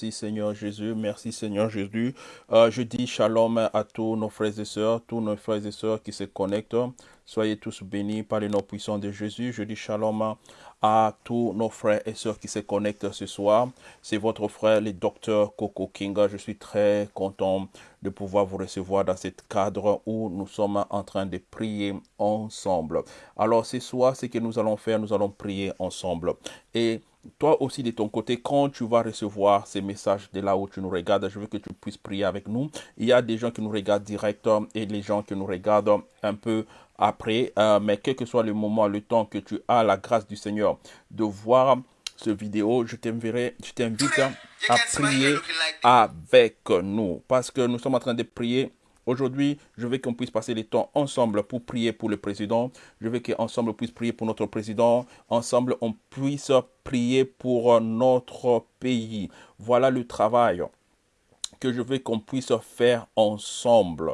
Merci Seigneur Jésus, merci Seigneur Jésus. Euh, je dis shalom à tous nos frères et sœurs, tous nos frères et sœurs qui se connectent. Soyez tous bénis par le nom puissant de Jésus. Je dis shalom à tous nos frères et sœurs qui se connectent ce soir. C'est votre frère, le docteur Coco Kinga. Je suis très content de pouvoir vous recevoir dans ce cadre où nous sommes en train de prier ensemble. Alors ce soir, ce que nous allons faire, nous allons prier ensemble. Et toi aussi de ton côté, quand tu vas recevoir ces messages de là où tu nous regardes, je veux que tu puisses prier avec nous. Il y a des gens qui nous regardent direct et les gens qui nous regardent un peu après, euh, mais quel que soit le moment, le temps que tu as la grâce du Seigneur de voir ce vidéo, je t'invite à prier avec nous parce que nous sommes en train de prier Aujourd'hui, je veux qu'on puisse passer les temps ensemble pour prier pour le président. Je veux qu'ensemble on puisse prier pour notre président. Ensemble, on puisse prier pour notre pays. Voilà le travail que je veux qu'on puisse faire ensemble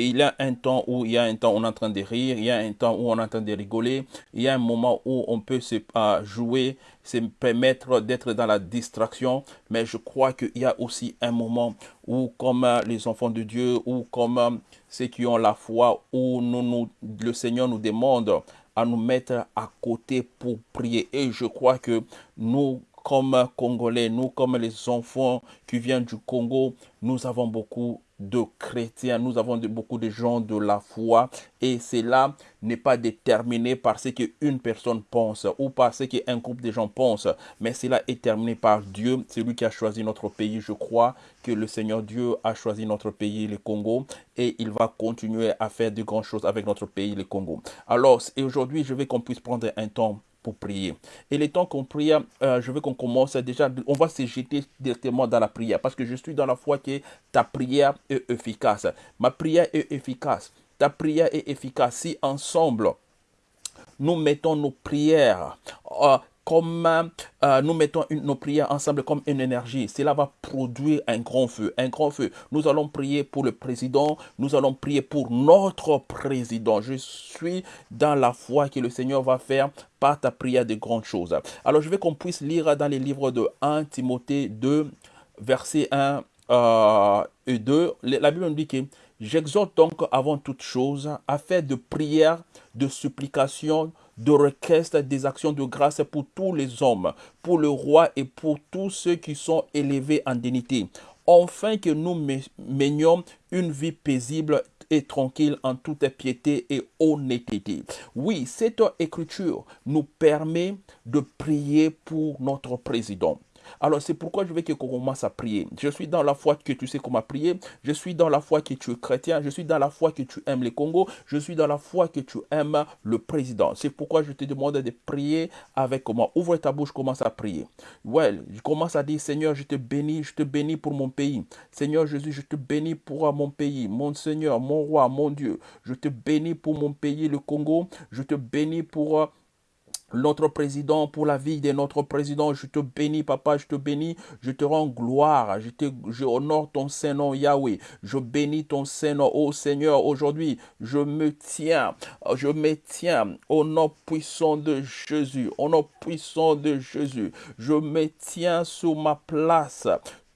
il y a un temps où il y a un temps où on est en train de rire, il y a un temps où on est en train de rigoler, il y a un moment où on peut se jouer, se permettre d'être dans la distraction, mais je crois qu'il y a aussi un moment où comme les enfants de Dieu, ou comme ceux qui ont la foi, où nous, le Seigneur nous demande à nous mettre à côté pour prier. Et je crois que nous, comme Congolais, nous comme les enfants qui viennent du Congo, nous avons beaucoup de chrétiens, nous avons beaucoup de gens de la foi et cela n'est pas déterminé par ce qu'une personne pense ou par ce qu'un groupe de gens pense, mais cela est terminé par Dieu, c'est lui qui a choisi notre pays. Je crois que le Seigneur Dieu a choisi notre pays, le Congo, et il va continuer à faire de grandes choses avec notre pays, le Congo. Alors, aujourd'hui, je veux qu'on puisse prendre un temps pour prier. Et les temps qu'on prie, euh, je veux qu'on commence déjà, on va se jeter directement dans la prière parce que je suis dans la foi que ta prière est efficace. Ma prière est efficace. Ta prière est efficace si ensemble nous mettons nos prières euh, comme euh, nous mettons nos prières ensemble comme une énergie, cela va produire un grand feu, un grand feu. Nous allons prier pour le président, nous allons prier pour notre président. Je suis dans la foi que le Seigneur va faire par ta prière de grandes choses. Alors je veux qu'on puisse lire dans les livres de 1 Timothée 2, verset 1 euh, et 2. La Bible nous dit que j'exhorte donc avant toute chose à faire de prières, de supplications, de requêtes, des actions de grâce pour tous les hommes, pour le roi et pour tous ceux qui sont élevés en dignité, enfin que nous menions une vie paisible et tranquille en toute piété et honnêteté. Oui, cette écriture nous permet de prier pour notre président. Alors c'est pourquoi je veux qu'on commence à prier. Je suis dans la foi que tu sais comment prier. Je suis dans la foi que tu es chrétien. Je suis dans la foi que tu aimes les Congo. Je suis dans la foi que tu aimes le président. C'est pourquoi je te demande de prier avec moi. Ouvre ta bouche, commence à prier. Ouais, je commence à dire Seigneur, je te bénis, je te bénis pour mon pays. Seigneur Jésus, je te bénis pour mon pays. Mon Seigneur, mon roi, mon Dieu. Je te bénis pour mon pays, le Congo. Je te bénis pour notre président, pour la vie de notre président. Je te bénis, papa, je te bénis, je te rends gloire, je, te, honore ton Saint-Nom, Yahweh. Je bénis ton Saint-Nom, oh Seigneur, aujourd'hui, je me tiens, je me tiens au nom puissant de Jésus, au nom puissant de Jésus. Je me tiens sur ma place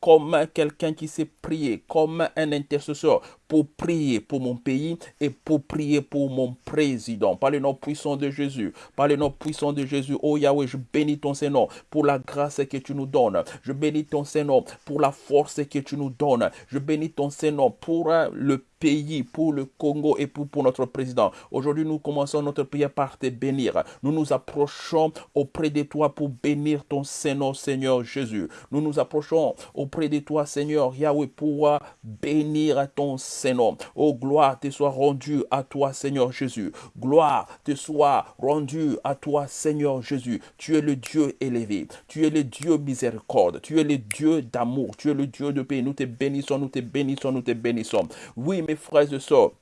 comme quelqu'un qui sait prier, comme un intercesseur pour prier pour mon pays et pour prier pour mon président. Par le nom puissant de Jésus, par le nom puissant de Jésus, oh Yahweh, je bénis ton Saint-Nom pour la grâce que tu nous donnes. Je bénis ton Saint-Nom pour la force que tu nous donnes. Je bénis ton Saint-Nom pour euh, le pays, pour le Congo et pour, notre président. Aujourd'hui, nous commençons notre prière par te bénir. Nous nous approchons auprès de toi pour bénir ton Saint-Nom, Seigneur Jésus. Nous nous approchons auprès de toi, Seigneur Yahweh, pour euh, bénir ton Saint Seigneur. Oh, gloire te soit rendue à toi, Seigneur Jésus. Gloire te soit rendue à toi, Seigneur Jésus. Tu es le Dieu élevé. Tu es le Dieu miséricorde. Tu es le Dieu d'amour. Tu es le Dieu de paix. Nous te bénissons, nous te bénissons, nous te bénissons. Oui, mes frères et sœurs,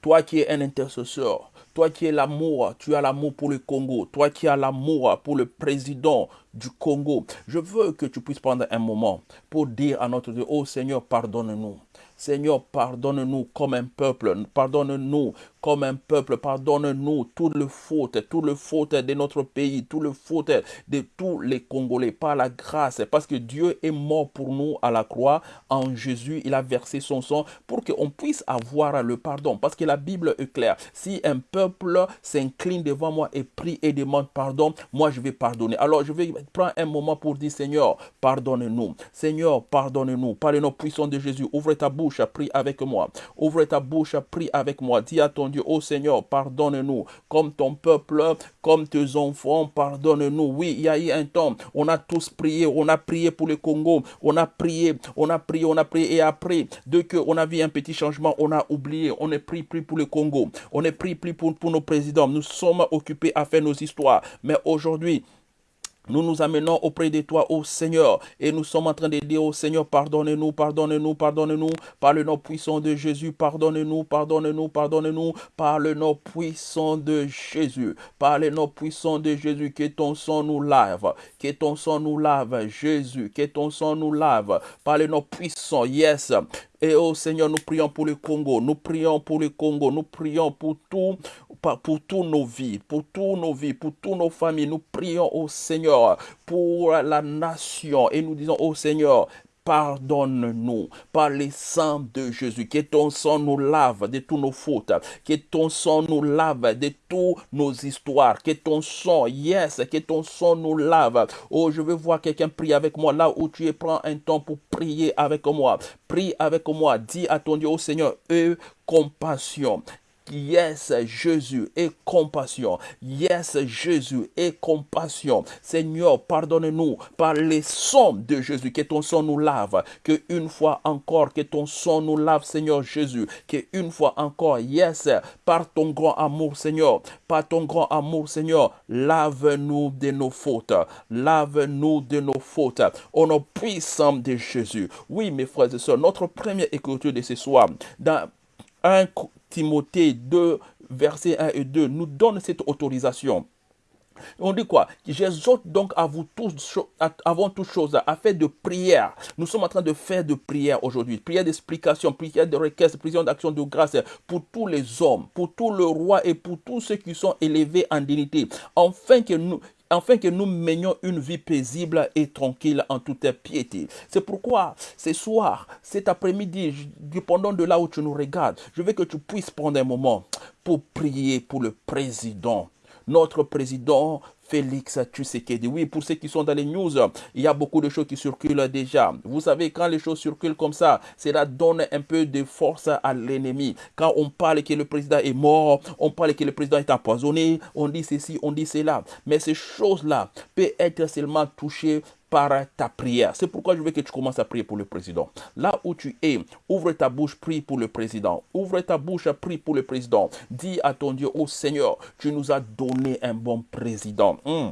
toi qui es un intercesseur, Toi qui es l'amour, tu as l'amour pour le Congo. Toi qui as l'amour pour le président du Congo. Je veux que tu puisses prendre un moment pour dire à notre Dieu, oh Seigneur, pardonne-nous. Seigneur, pardonne-nous comme un peuple, pardonne-nous comme un peuple, pardonne-nous toutes les fautes, toutes les fautes de notre pays, toutes les fautes de tous les Congolais, par la grâce, parce que Dieu est mort pour nous à la croix, en Jésus, il a versé son sang pour qu'on puisse avoir le pardon, parce que la Bible est claire, si un peuple s'incline devant moi et prie et demande pardon, moi je vais pardonner. Alors je vais prendre un moment pour dire, Seigneur, pardonne-nous, Seigneur, pardonne-nous, par le nom puissant de Jésus, ouvre ta bouche, prie avec moi, ouvre ta bouche, prie avec moi, dis à ton Oh Seigneur, pardonne-nous, comme ton peuple, comme tes enfants, pardonne-nous. Oui, il y a eu un temps, on a tous prié, on a prié pour le Congo, on a prié, on a prié, on a prié, et après, dès qu'on a vu un petit changement, on a oublié, on est pris, pris pour le Congo, on est pris, pris pour, pour nos présidents, nous sommes occupés à faire nos histoires, mais aujourd'hui, nous nous amenons auprès de toi, ô Seigneur, et nous sommes en train de dire, ô Seigneur, pardonne-nous, pardonne-nous, pardonne-nous, par le nom puissant de Jésus, pardonne-nous, pardonne-nous, pardonne-nous, par le nom puissant de Jésus, par le nom puissant de Jésus, que ton sang nous lave, que ton sang nous lave, Jésus, que ton sang nous lave, par le nom puissant, yes, et oh Seigneur, nous prions pour le Congo, nous prions pour le Congo, nous prions pour tout, pour tous nos vies, pour tous nos vies, pour toutes nos familles. Nous prions au Seigneur pour la nation et nous disons au Seigneur, pardonne-nous par les sang de Jésus. Que ton sang nous lave de toutes nos fautes. Que ton sang nous lave de toutes nos histoires. Que ton sang, yes, que ton sang nous lave. Oh, je veux voir quelqu'un prier avec moi là où tu es. Prends un temps pour prier avec moi. Prie avec moi. Dis à ton Dieu, oh Seigneur, eux, compassion. Yes, Jésus, et compassion. Yes, Jésus, et compassion. Seigneur, pardonne-nous par les sons de Jésus, que ton sang nous lave. Que une fois encore, que ton sang nous lave, Seigneur Jésus. Que une fois encore, yes, par ton grand amour, Seigneur, par ton grand amour, Seigneur, lave-nous de nos fautes. Lave-nous de nos fautes. Au nom puissant de Jésus. Oui, mes frères et sœurs, notre première écriture de ce soir, dans un Timothée 2, versets 1 et 2 nous donne cette autorisation. On dit quoi? J'exhorte donc à vous tous, avant toute chose, à faire de prière. Nous sommes en train de faire de prière aujourd'hui. Prière d'explication, prière de requête, prière d'action de grâce pour tous les hommes, pour tout le roi et pour tous ceux qui sont élevés en dignité. Enfin que nous, afin que nous menions une vie paisible et tranquille en toute piété. C'est pourquoi ce soir, cet après-midi, dépendant de là où tu nous regardes, je veux que tu puisses prendre un moment pour prier pour le président. Notre président Félix Tshisekedi. Oui, pour ceux qui sont dans les news, il y a beaucoup de choses qui circulent déjà. Vous savez, quand les choses circulent comme ça, cela donne un peu de force à l'ennemi. Quand on parle que le président est mort, on parle que le président est empoisonné, on dit ceci, on dit cela. Mais ces choses-là peuvent être seulement touchées par ta prière. C'est pourquoi je veux que tu commences à prier pour le président. Là où tu es, ouvre ta bouche, prie pour le président. Ouvre ta bouche, prie pour le président. Dis à ton Dieu, oh Seigneur, tu nous as donné un bon président. Hmm.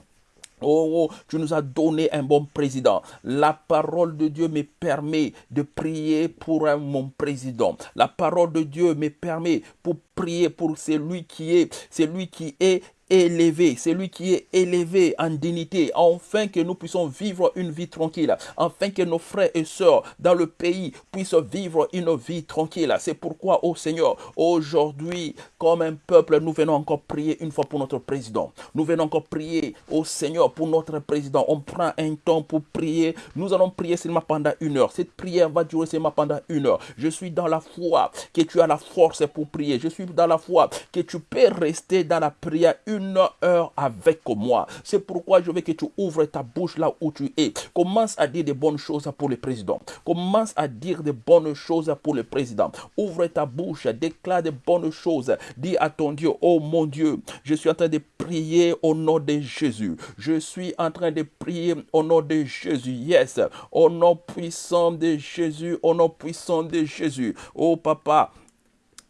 Oh, oh, tu nous as donné un bon président. La parole de Dieu me permet de prier pour mon président. La parole de Dieu me permet pour prier pour celui qui est, celui qui est élevé, c'est lui qui est élevé en dignité, afin que nous puissions vivre une vie tranquille, afin que nos frères et sœurs dans le pays puissent vivre une vie tranquille. C'est pourquoi, ô Seigneur, aujourd'hui, comme un peuple, nous venons encore prier une fois pour notre président. Nous venons encore prier, ô Seigneur, pour notre président. On prend un temps pour prier. Nous allons prier seulement pendant une heure. Cette prière va durer seulement pendant une heure. Je suis dans la foi que tu as la force pour prier. Je suis dans la foi que tu peux rester dans la prière une heure avec moi. C'est pourquoi je veux que tu ouvres ta bouche là où tu es. Commence à dire des bonnes choses pour le président. Commence à dire des bonnes choses pour le président. Ouvre ta bouche, déclare des bonnes choses. Dis à ton Dieu, oh mon Dieu, je suis en train de prier au nom de Jésus. Je suis en train de prier au nom de Jésus. Yes, au nom puissant de Jésus, au nom puissant de Jésus. Oh papa,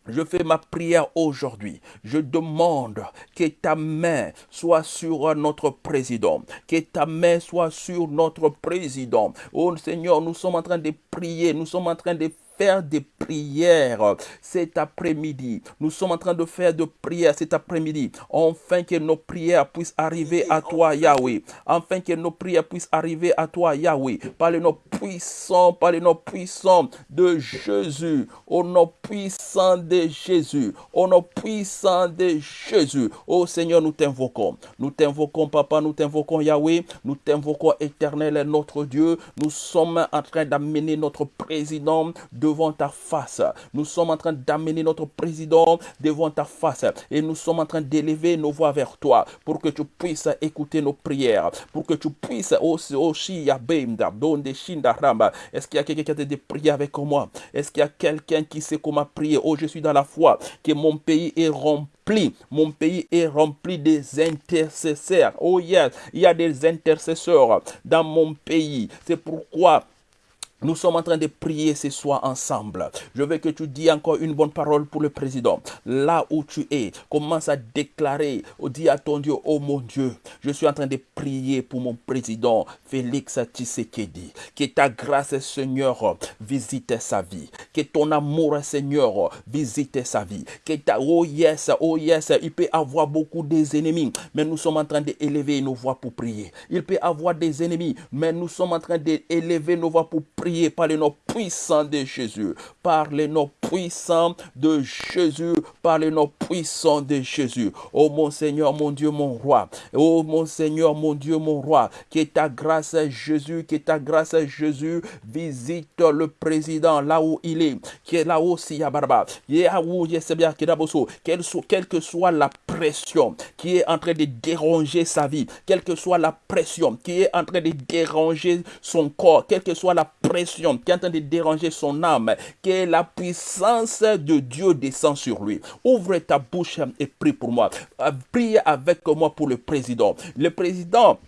je fais ma prière aujourd'hui. Je demande que ta main soit sur notre président. Que ta main soit sur notre président. Oh Seigneur, nous sommes en train de prier. Nous sommes en train de faire des prières cet après-midi. Nous sommes en train de faire des prières cet après-midi. Enfin que nos prières puissent arriver à toi, Yahweh. Enfin que nos prières puissent arriver à toi, Yahweh. Par le nom puissant, par le nom puissant de Jésus. Au nom puissant de Jésus. Au nom puissant de Jésus. Oh Seigneur, nous t'invoquons. Nous t'invoquons, Papa. Nous t'invoquons, Yahweh. Nous t'invoquons, éternel, notre Dieu. Nous sommes en train d'amener notre président devant ta face. Nous sommes en train d'amener notre président devant ta face. Et nous sommes en train d'élever nos voix vers toi pour que tu puisses écouter nos prières. Pour que tu puisses aussi, aussi, Est-ce qu'il y a quelqu'un qui a des prières avec moi? Est-ce qu'il y a quelqu'un qui sait comment prier? Oh, je suis dans la foi que mon pays est rempli mon pays est rempli des intercesseurs. Oh yes, il y a des intercesseurs dans mon pays. C'est pourquoi nous sommes en train de prier ce soir ensemble. Je veux que tu dis encore une bonne parole pour le président. Là où tu es, commence à déclarer, dis à ton Dieu, oh mon Dieu, je suis en train de prier pour mon président Félix Tshisekedi. Que ta grâce, Seigneur, visite sa vie. Que ton amour, Seigneur, visite sa vie. Que ta, oh yes, oh yes, il peut avoir beaucoup des ennemis, mais nous sommes en train d'élever nos voix pour prier. Il peut avoir des ennemis, mais nous sommes en train d'élever nos voix pour prier par le nom puissant de Jésus, par le nom puissant de Jésus, par le nom puissant de Jésus. Oh mon Seigneur, mon Dieu, mon roi. Oh mon Seigneur, mon Dieu, mon roi. Que ta grâce, Jésus, que ta grâce, Jésus, visite le président là où il est. Qui est là aussi, Yabarba. Quelle que soit la pression qui est en train de déranger sa vie, quelle que soit la pression qui est en train de déranger son corps, quelle que soit la pression qui est en train de déranger son âme, que la puissance de Dieu descend sur lui. Ouvre ta bouche et prie pour moi. Prie avec moi pour le président. Le président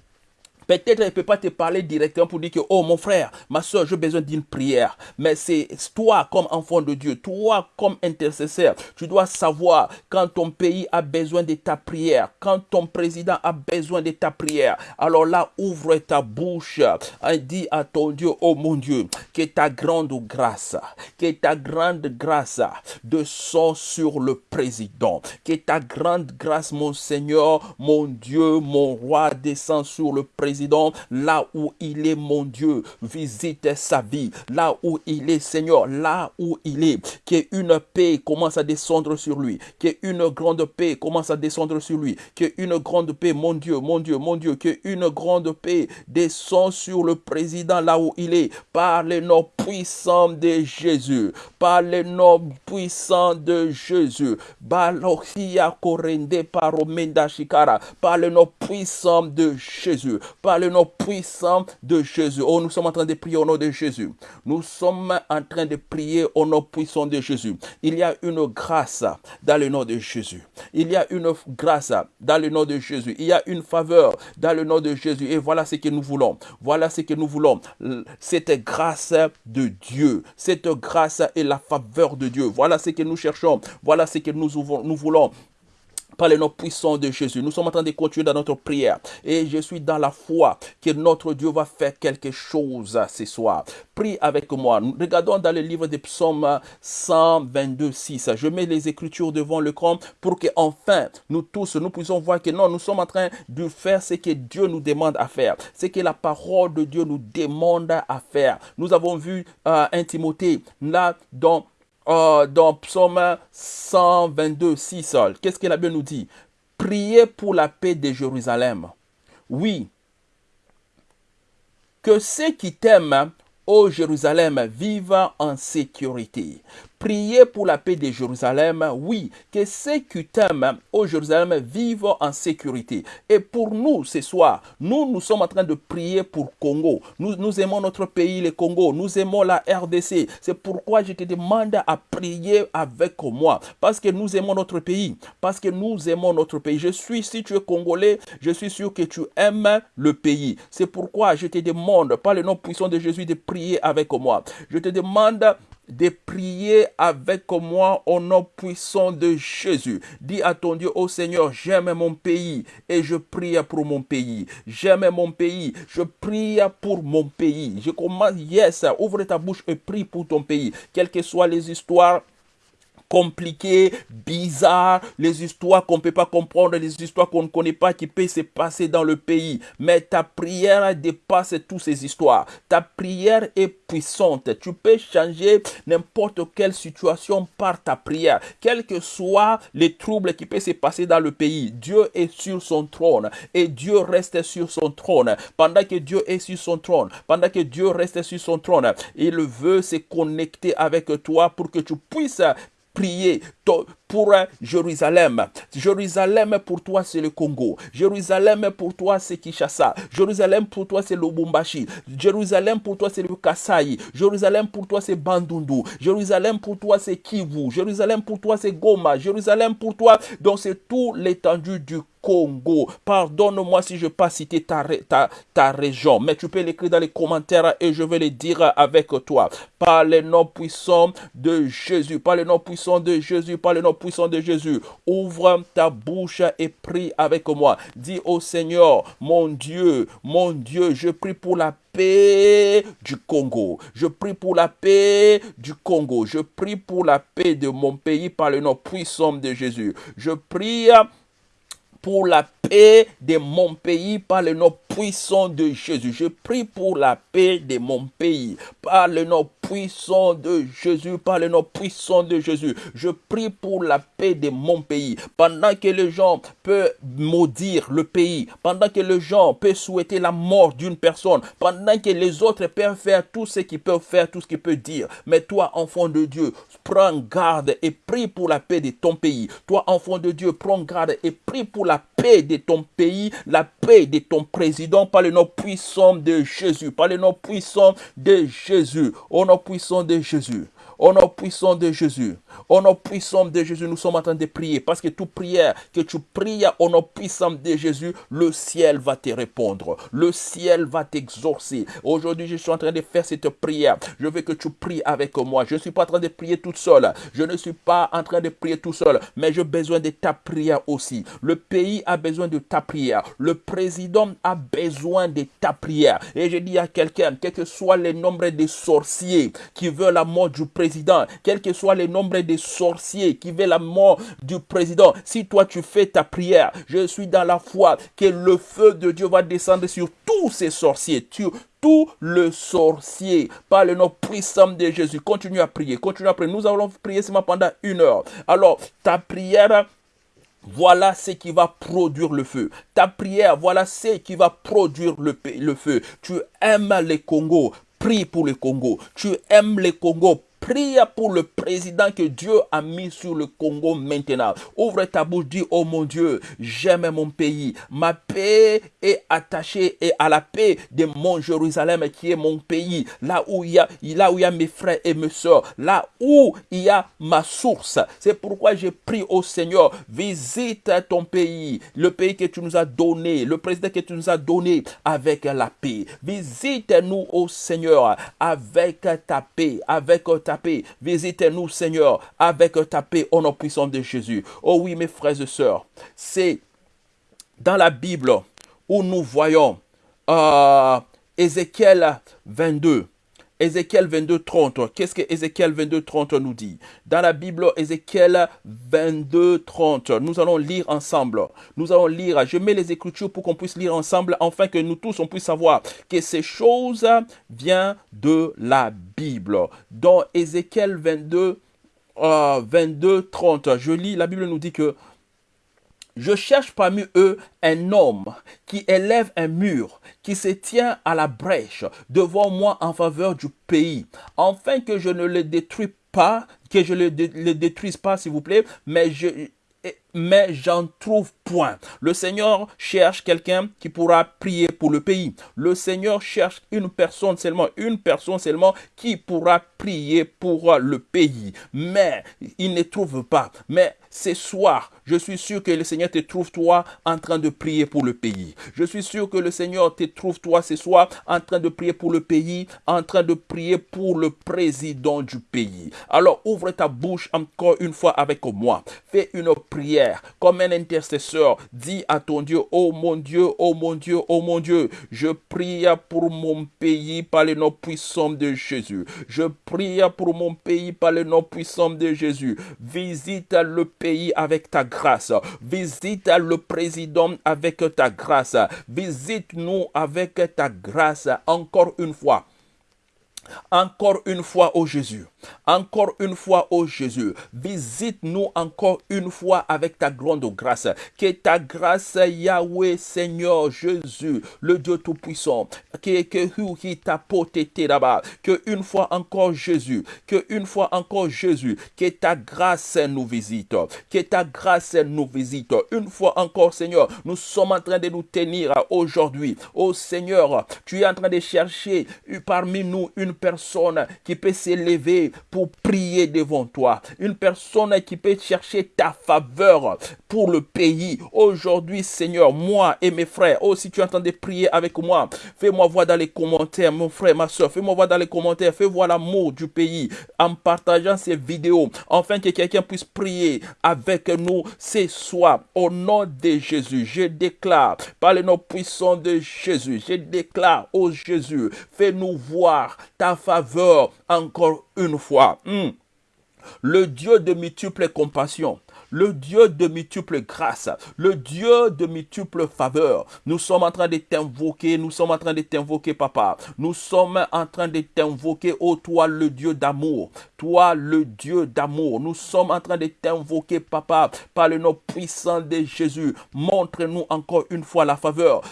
Peut-être elle ne peut pas te parler directement pour dire que, oh mon frère, ma soeur, j'ai besoin d'une prière. Mais c'est toi comme enfant de Dieu, toi comme intercesseur, tu dois savoir quand ton pays a besoin de ta prière, quand ton président a besoin de ta prière. Alors là, ouvre ta bouche et dis à ton Dieu, oh mon Dieu, que ta grande grâce, que ta grande grâce descend sur le président. Que ta grande grâce, mon Seigneur, mon Dieu, mon roi, descend sur le président là où il est, mon Dieu. Visite sa vie, là où il est, Seigneur, là où il est. Qu'une paix commence à descendre sur lui. Qu'une grande paix commence à descendre sur lui. Qu'une grande paix, mon Dieu, mon Dieu, mon Dieu, qu'une grande paix descend sur le président là où il est. Par le nom puissant de Jésus. Par le nom puissant de Jésus. Par le nom puissant de Jésus par le nom puissant de Jésus. Oh, nous sommes en train de prier au nom de Jésus. Nous sommes en train de prier au nom puissant de Jésus. Il y a une grâce dans le nom de Jésus. Il y a une grâce dans le nom de Jésus. Il y a une faveur dans le nom de Jésus. Et voilà ce que nous voulons. Voilà ce que nous voulons. Cette grâce de Dieu. Cette grâce et la faveur de Dieu. Voilà ce que nous cherchons. Voilà ce que nous, nous voulons par le nom puissant de Jésus. Nous sommes en train de continuer dans notre prière. Et je suis dans la foi que notre Dieu va faire quelque chose ce soir. Prie avec moi. Regardons dans le livre des psaumes 122, 6. Je mets les écritures devant le camp pour que enfin nous tous, nous puissions voir que non, nous sommes en train de faire ce que Dieu nous demande à faire. Ce que la parole de Dieu nous demande à faire. Nous avons vu euh, un Timothée là dans euh, dans Psaume 122, 6, qu'est-ce que la Bible nous dit? Priez pour la paix de Jérusalem. Oui. Que ceux qui t'aiment, ô Jérusalem, vivent en sécurité. Priez pour la paix de Jérusalem, oui, que ceux qui t'aiment au Jérusalem vivent en sécurité. Et pour nous, ce soir, nous, nous sommes en train de prier pour Congo. Nous, aimons notre pays, le Congo. Nous aimons la RDC. C'est pourquoi je te demande à prier avec moi. Parce que nous aimons notre pays. Parce que nous aimons notre pays. Je suis, si tu es Congolais, je suis sûr que tu aimes le pays. C'est pourquoi je te demande, par le nom puissant de Jésus, de prier avec moi. Je te demande de prier avec moi au nom puissant de Jésus. Dis à ton Dieu, oh Seigneur, j'aime mon pays et je prie pour mon pays. J'aime mon pays, je prie pour mon pays. Je commence, yes, ouvre ta bouche et prie pour ton pays. Quelles que soient les histoires compliquées, bizarres, les histoires qu'on ne peut pas comprendre, les histoires qu'on ne connaît pas qui peuvent se passer dans le pays. Mais ta prière dépasse toutes ces histoires. Ta prière est puissante. Tu peux changer n'importe quelle situation par ta prière. Quels que soient les troubles qui peuvent se passer dans le pays, Dieu est sur son trône et Dieu reste sur son trône. Pendant que Dieu est sur son trône, pendant que Dieu reste sur son trône, il veut se connecter avec toi pour que tu puisses prier pour Jérusalem. Jérusalem pour toi c'est le Congo. Jérusalem pour toi c'est Kinshasa. Jérusalem pour toi c'est Lubumbashi. Jérusalem pour toi c'est le Kasaï. Jérusalem pour toi c'est Bandundu. Jérusalem pour toi c'est Kivu. Jérusalem pour toi c'est Goma. Jérusalem pour toi donc c'est tout l'étendue du Congo. Pardonne-moi si je n'ai pas cité ta, ta, ta, région, mais tu peux l'écrire dans les commentaires et je vais le dire avec toi. Par le nom puissant de Jésus, par le nom puissant de Jésus, par le nom puissant de Jésus, ouvre ta bouche et prie avec moi. Dis au Seigneur, mon Dieu, mon Dieu, je prie pour la paix du Congo. Je prie pour la paix du Congo. Je prie pour la paix de mon pays par le nom puissant de Jésus. Je prie pour la paix de mon pays par le nom puissant de Jésus. Je prie pour la paix de mon pays par le nom puissant de Jésus, par le nom puissant de Jésus. Je prie pour la paix de mon pays. Pendant que les gens peuvent maudire le pays, pendant que les gens peuvent souhaiter la mort d'une personne, pendant que les autres peuvent faire tout ce qu'ils peuvent faire, tout ce qu'ils peuvent dire. Mais toi, enfant de Dieu, prends garde et prie pour la paix de ton pays. Toi, enfant de Dieu, prends garde et prie pour la paix de ton pays, la paix de ton président, par le nom puissant de Jésus, par le nom puissant de Jésus, au nom puissant de Jésus. Au nom puissant de Jésus. Au nom puissant de Jésus, nous sommes en train de prier. Parce que toute prière que tu pries au nom puissant de Jésus, le ciel va te répondre. Le ciel va t'exorcer. Aujourd'hui, je suis en train de faire cette prière. Je veux que tu pries avec moi. Je ne suis pas en train de prier toute seule. Je ne suis pas en train de prier tout seul. Mais j'ai besoin de ta prière aussi. Le pays a besoin de ta prière. Le président a besoin de ta prière. Et je dis à quelqu'un, quel que soit le nombre de sorciers qui veulent la mort du président, quel que soit le nombre de sorciers qui veulent la mort du président, si toi tu fais ta prière, je suis dans la foi que le feu de Dieu va descendre sur tous ces sorciers, sur tout le sorcier par le nom puissant de Jésus. Continue à prier, continue à prier. Nous allons prier seulement pendant une heure. Alors, ta prière voilà ce qui va produire le feu. Ta prière, voilà ce qui va produire le, le feu. Tu aimes les Congo, prie pour le Congo. Tu aimes les Congo, Prie pour le président que Dieu a mis sur le Congo maintenant. Ouvre ta bouche, dis, oh mon Dieu, j'aime mon pays. Ma paix est attachée à la paix de mon Jérusalem qui est mon pays. Là où il y a, là où il y a mes frères et mes soeurs. Là où il y a ma source. C'est pourquoi je prie au Seigneur, visite ton pays. Le pays que tu nous as donné. Le président que tu nous as donné avec la paix. Visite-nous au Seigneur avec ta paix, avec ta Visitez-nous, Seigneur, avec ta paix au nom puissant de Jésus. Oh oui, mes frères et sœurs, c'est dans la Bible où nous voyons euh, Ézéchiel 22. Ézéchiel 22, 30. Qu'est-ce que Ézéchiel 22, 30 nous dit? Dans la Bible, Ézéchiel 22, 30. Nous allons lire ensemble. Nous allons lire. Je mets les Écritures pour qu'on puisse lire ensemble, afin que nous tous, on puisse savoir que ces choses viennent de la Bible. Dans Ézéchiel 22, 22, 30, je lis, la Bible nous dit que je cherche parmi eux un homme qui élève un mur, qui se tient à la brèche devant moi en faveur du pays, afin que je ne le détruise pas, que je le, détruise pas, s'il vous plaît, mais je, mais j'en trouve point. Le Seigneur cherche quelqu'un qui pourra prier pour le pays. Le Seigneur cherche une personne seulement, une personne seulement qui pourra prier pour le pays. Mais il ne trouve pas. Mais ce soir, je suis sûr que le Seigneur te trouve toi en train de prier pour le pays. Je suis sûr que le Seigneur te trouve toi ce soir en train de prier pour le pays, en train de prier pour le président du pays. Alors ouvre ta bouche encore une fois avec moi. Fais une prière comme un intercesseur. Dis à ton Dieu, oh mon Dieu, oh mon Dieu, oh mon Dieu, je prie pour mon pays par le nom puissant de Jésus. Je prie pour mon pays par le nom puissant de Jésus. Visite le pays avec ta grâce. Visite le président avec ta grâce. Visite-nous avec ta grâce encore une fois. Encore une fois, ô Jésus. Encore une fois, ô Jésus. Visite-nous encore une fois avec ta grande grâce. Que ta grâce, Yahweh, Seigneur Jésus, le Dieu Tout-Puissant, que, que, là-bas, que une fois encore Jésus, que une fois encore Jésus, que ta grâce nous visite, que ta grâce nous visite. Une fois encore, Seigneur, nous sommes en train de nous tenir aujourd'hui. Ô Seigneur, tu es en train de chercher parmi nous une personne qui peut s'élever pour prier devant toi. Une personne qui peut chercher ta faveur pour le pays. Aujourd'hui, Seigneur, moi et mes frères, oh, si tu entends de prier avec moi, fais-moi voir dans les commentaires, mon frère, ma soeur, fais-moi voir dans les commentaires, fais voir l'amour du pays en partageant ces vidéos, afin que quelqu'un puisse prier avec nous ce soir. Au nom de Jésus, je déclare, par le nom puissant de Jésus, je déclare, oh Jésus, fais-nous voir ta faveur encore une Hmm. Le Dieu de multiples compassions le Dieu de multiples grâces, le Dieu de multiples faveurs. Nous sommes en train de t'invoquer, nous sommes en train de t'invoquer, papa. Nous sommes en train de t'invoquer, ô toi, le Dieu d'amour, toi, le Dieu d'amour. Nous sommes en train de t'invoquer, papa, par le nom puissant de Jésus. Montre-nous encore une fois la faveur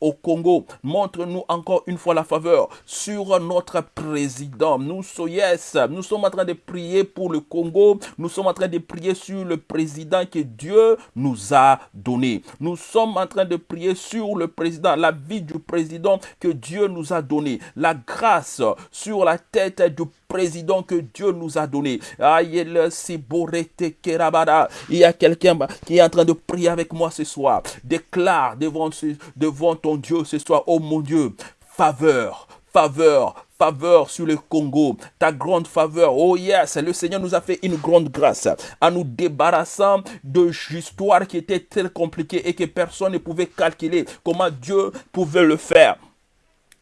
au Congo. Montre-nous encore une fois la faveur sur notre président. Nous, yes, nous sommes en train de prier pour le Congo. Nous sommes en train de prier sur le président que Dieu nous a donné. Nous sommes en train de prier sur le président, la vie du président que Dieu nous a donné, la grâce sur la tête du président que Dieu nous a donné. Il y a quelqu'un qui est en train de prier avec moi ce soir. Déclare devant, devant ton Dieu ce soir, oh mon Dieu, faveur, faveur, faveur sur le Congo, ta grande faveur. Oh yes, le Seigneur nous a fait une grande grâce en nous débarrassant de histoires qui étaient très compliquées et que personne ne pouvait calculer comment Dieu pouvait le faire.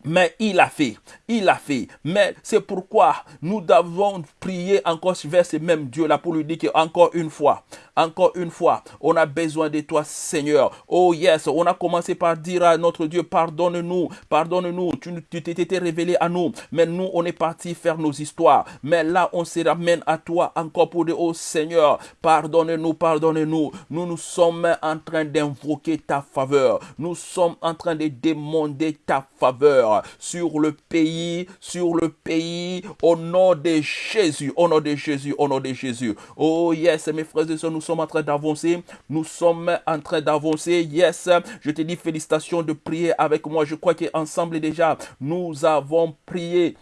Mais il a fait, il a fait. Mais c'est pourquoi nous devons prier encore vers ce même Dieu-là pour lui dire qu'encore une fois, encore une fois, on a besoin de toi, Seigneur. Oh yes, on a commencé par dire à notre Dieu, pardonne-nous, pardonne-nous. Tu t'étais révélé à nous, mais nous, on est parti faire nos histoires. Mais là, on se ramène à toi encore pour dire, oh Seigneur, pardonne-nous, pardonne-nous. Nous, nous sommes en train d'invoquer ta faveur. Nous sommes en train de demander ta faveur sur le pays, sur le pays, au nom de Jésus, au nom de Jésus, au nom de Jésus. Oh yes, mes frères et sœurs, nous sommes en train d'avancer. Nous sommes en train d'avancer. Yes, je te dis félicitations de prier avec moi. Je crois qu'ensemble déjà, nous avons prié.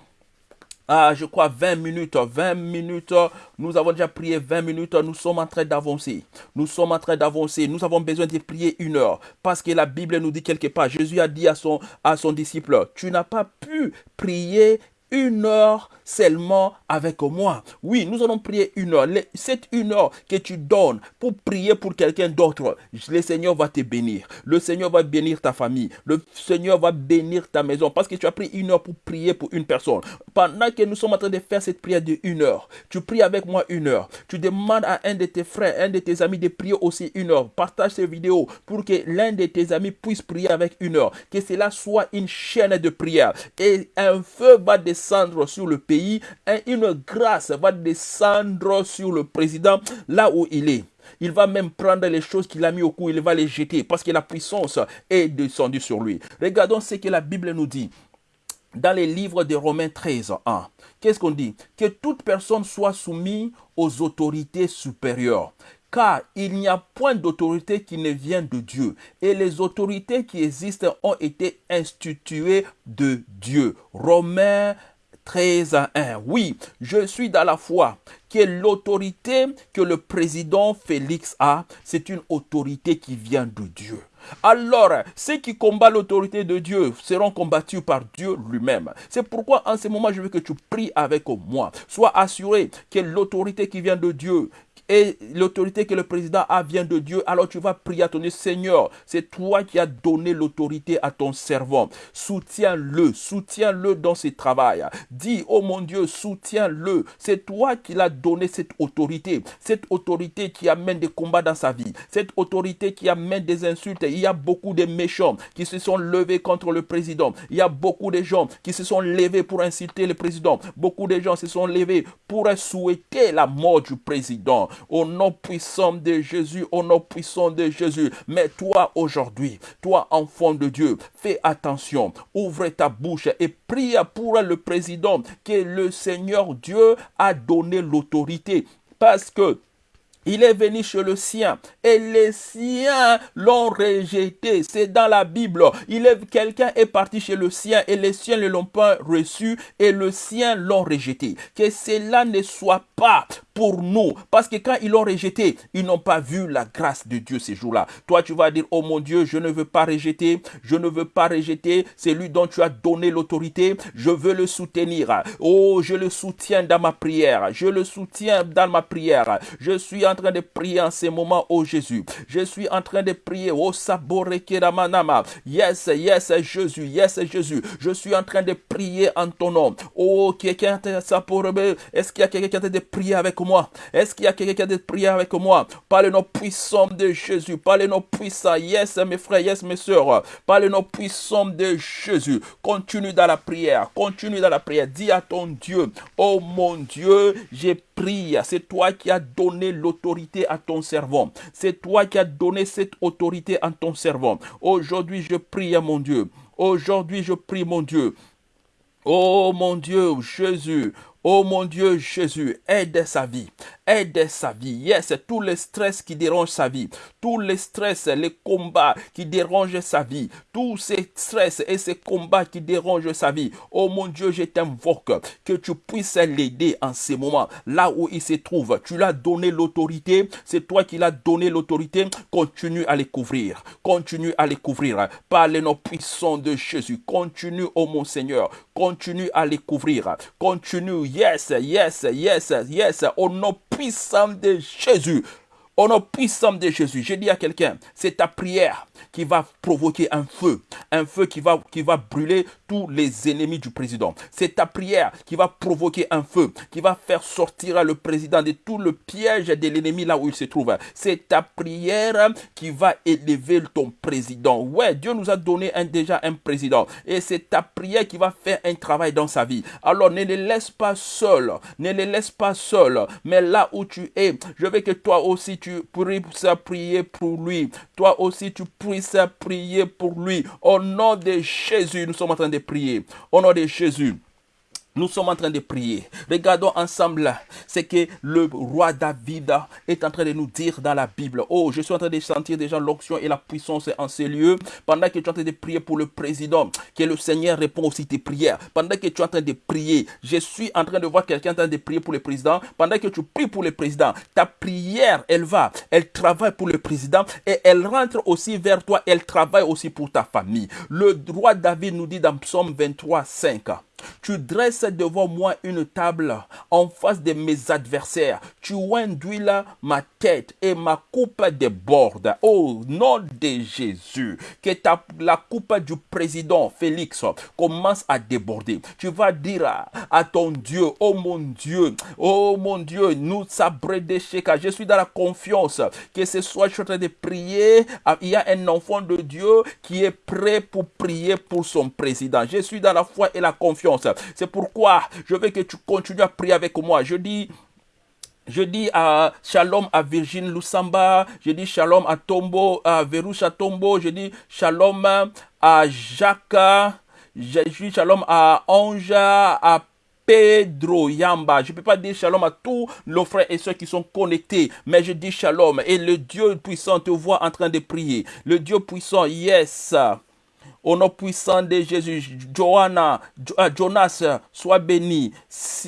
Ah, je crois 20 minutes, 20 minutes, nous avons déjà prié 20 minutes, nous sommes en train d'avancer. Nous sommes en train d'avancer. Nous avons besoin de prier une heure. Parce que la Bible nous dit quelque part, Jésus a dit à son, à son disciple, tu n'as pas pu prier une heure seulement avec moi. Oui, nous allons prier une heure. Cette une heure que tu donnes pour prier pour quelqu'un d'autre, le Seigneur va te bénir. Le Seigneur va bénir ta famille. Le Seigneur va bénir ta maison parce que tu as pris une heure pour prier pour une personne. Pendant que nous sommes en train de faire cette prière de une heure, tu pries avec moi une heure. Tu demandes à un de tes frères, un de tes amis de prier aussi une heure. Partage ces vidéos pour que l'un de tes amis puisse prier avec une heure. Que cela soit une chaîne de prière. Et un feu va descendre sur le pays une grâce va descendre sur le président là où il est. Il va même prendre les choses qu'il a mis au cou, il va les jeter parce que la puissance est descendue sur lui. Regardons ce que la Bible nous dit dans les livres de Romains 13, 1. Qu'est-ce qu'on dit? Que toute personne soit soumise aux autorités supérieures, car il n'y a point d'autorité qui ne vient de Dieu. Et les autorités qui existent ont été instituées de Dieu. Romains 13 à 1. Oui, je suis dans la foi que l'autorité que le président Félix a, c'est une autorité qui vient de Dieu. Alors, ceux qui combattent l'autorité de Dieu seront combattus par Dieu lui-même. C'est pourquoi en ce moment, je veux que tu pries avec moi. Sois assuré que l'autorité qui vient de Dieu, et l'autorité que le président a vient de Dieu, alors tu vas prier à ton Seigneur, c'est toi qui as donné l'autorité à ton servant. Soutiens-le, soutiens-le dans ses travail. Dis, oh mon Dieu, soutiens-le. C'est toi qui l'as donné cette autorité, cette autorité qui amène des combats dans sa vie, cette autorité qui amène des insultes. Il y a beaucoup de méchants qui se sont levés contre le président. Il y a beaucoup de gens qui se sont levés pour insulter le président. Beaucoup de gens se sont levés pour souhaiter la mort du président au nom puissant de Jésus, au nom puissant de Jésus. Mais toi aujourd'hui, toi enfant de Dieu, fais attention, ouvre ta bouche et prie pour le président que le Seigneur Dieu a donné l'autorité. Parce que il est venu chez le sien et les siens l'ont rejeté. C'est dans la Bible. Il quelqu'un est parti chez le sien et les siens ne l'ont pas reçu et le sien l'ont rejeté. Que cela ne soit pas pour nous. Parce que quand ils l'ont rejeté, ils n'ont pas vu la grâce de Dieu ces jours-là. Toi, tu vas dire, oh mon Dieu, je ne veux pas rejeter, je ne veux pas rejeter c'est lui dont tu as donné l'autorité, je veux le soutenir. Oh, je le soutiens dans ma prière, je le soutiens dans ma prière. Je suis en train de prier en ces moments, oh Jésus. Je suis en train de prier, oh Saborekeramanama. Yes, yes, Jésus, yes, Jésus. Je suis en train de prier en ton nom. Oh, quelqu'un, est-ce qu'il y a quelqu'un qui a de prier avec moi? Est-ce qu'il y a quelqu'un qui a des prières avec moi? Par le nom puissant de Jésus. Par le nom puissant. Yes, mes frères, yes, mes soeurs. Par le nom puissant de Jésus. Continue dans la prière. Continue dans la prière. Dis à ton Dieu, oh mon Dieu, j'ai prié. C'est toi qui as donné l'autorité à ton servant. C'est toi qui as donné cette autorité à ton servant. Aujourd'hui, je prie à mon Dieu. Aujourd'hui, je prie mon Dieu. Oh mon Dieu, Jésus, Oh mon Dieu Jésus, aide sa vie, aide sa vie. Yes, tous les stress qui dérangent sa vie, tous les stress, les combats qui dérangent sa vie, tous ces stress et ces combats qui dérangent sa vie. Oh mon Dieu, je t'invoque que tu puisses l'aider en ces moments, là où il se trouve. Tu l'as donné l'autorité, c'est toi qui l'as donné l'autorité. Continue à les couvrir, continue à les couvrir par les noms puissants de Jésus. Continue, oh mon Seigneur, continue à les couvrir, continue Yes, yes, yes, yes. Au nom puissant de Jésus. Au nom puissant de Jésus, j'ai dit à quelqu'un, c'est ta prière qui va provoquer un feu, un feu qui va, qui va brûler tous les ennemis du président. C'est ta prière qui va provoquer un feu, qui va faire sortir le président de tout le piège de l'ennemi là où il se trouve. C'est ta prière qui va élever ton président. Ouais, Dieu nous a donné déjà un président et c'est ta prière qui va faire un travail dans sa vie. Alors ne les laisse pas seul, ne les laisse pas seul, mais là où tu es, je veux que toi aussi tu tu puisses prier pour lui. Toi aussi, tu puisses prier pour lui. Au nom de Jésus, nous sommes en train de prier. Au nom de Jésus. Nous sommes en train de prier. Regardons ensemble ce que le roi David est en train de nous dire dans la Bible. Oh, je suis en train de sentir déjà l'onction et la puissance en ces lieux. Pendant que tu es en train de prier pour le président, que le Seigneur répond aussi tes prières. Pendant que tu es en train de prier, je suis en train de voir quelqu'un en train de prier pour le président. Pendant que tu pries pour le président, ta prière, elle va, elle travaille pour le président et elle rentre aussi vers toi, elle travaille aussi pour ta famille. Le roi David nous dit dans Psaume 23, 5. Tu dresses devant moi une table en face de mes adversaires. Tu induis ma tête et ma coupe déborde. Au nom de Jésus, que la coupe du président Félix commence à déborder. Tu vas dire à, ton Dieu, oh mon Dieu, oh mon Dieu, nous sabré de Je suis dans la confiance que ce soit je suis en train de prier. Ah, il y a un enfant de Dieu qui est prêt pour prier pour son président. Je suis dans la foi et la confiance c'est pourquoi je veux que tu continues à prier avec moi. Je dis je dis à shalom à Virgin Lusamba, je dis shalom à Tombo, à Verusha Tombo, je dis shalom à Jacques, je dis shalom à Anja, à Pedro Yamba. Je ne peux pas dire shalom à tous nos frères et ceux qui sont connectés, mais je dis shalom. Et le Dieu puissant te voit en train de prier. Le Dieu puissant, yes. Au nom puissant de Jésus, Johanna, euh, Jonas, sois béni.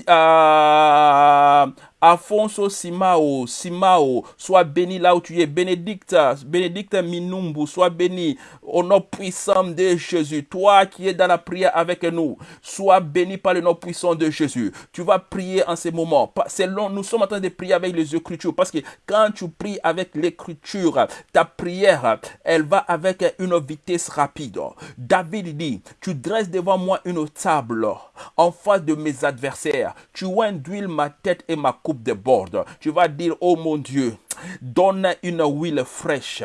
Euh, Afonso Simao, Simao, sois béni là où tu es. Bénédicte, Bénédicte Minumbu, sois béni au nom puissant de Jésus. Toi qui es dans la prière avec nous, sois béni par le nom puissant de Jésus. Tu vas prier en ces moments. nous sommes en train de prier avec les Écritures parce que quand tu pries avec l'Écriture, ta prière, elle va avec une vitesse rapide. David dit, tu dresses devant moi une table en face de mes adversaires. Tu induis ma tête et ma coupe de bord. Tu vas dire, oh mon Dieu, donne une huile fraîche.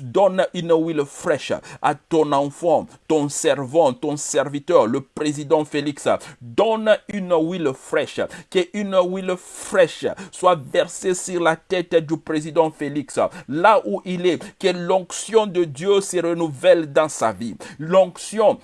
Donne une huile fraîche à ton enfant, ton servant, ton serviteur, le président Félix. Donne une huile fraîche. Que une huile fraîche soit versée sur la tête du président Félix. Là où il est, que l'onction de Dieu se renouvelle dans sa vie. L'onction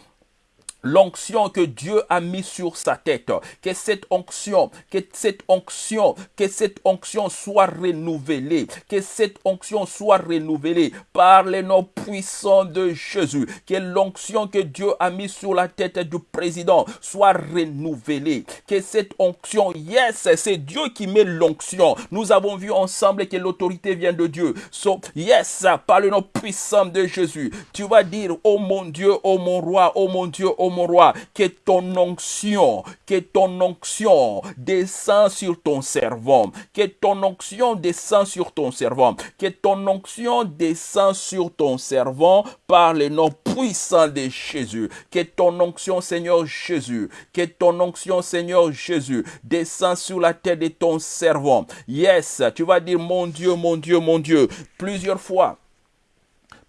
l'onction que Dieu a mis sur sa tête, que cette onction, que cette onction, que cette onction soit renouvelée, que cette onction soit renouvelée par les noms puissants de Jésus, que l'onction que Dieu a mis sur la tête du président soit renouvelée, que cette onction, yes, c'est Dieu qui met l'onction. Nous avons vu ensemble que l'autorité vient de Dieu. So, yes, par le nom puissant de Jésus, tu vas dire, oh mon Dieu, oh mon roi, oh mon Dieu, oh mon roi, que ton onction, que ton onction descend sur ton servant, que ton onction descend sur ton servant, que ton onction descend sur ton servant par le nom puissant de Jésus, que ton onction, Seigneur Jésus, que ton onction, Seigneur Jésus, descend sur la tête de ton servant. Yes, tu vas dire, mon Dieu, mon Dieu, mon Dieu, plusieurs fois.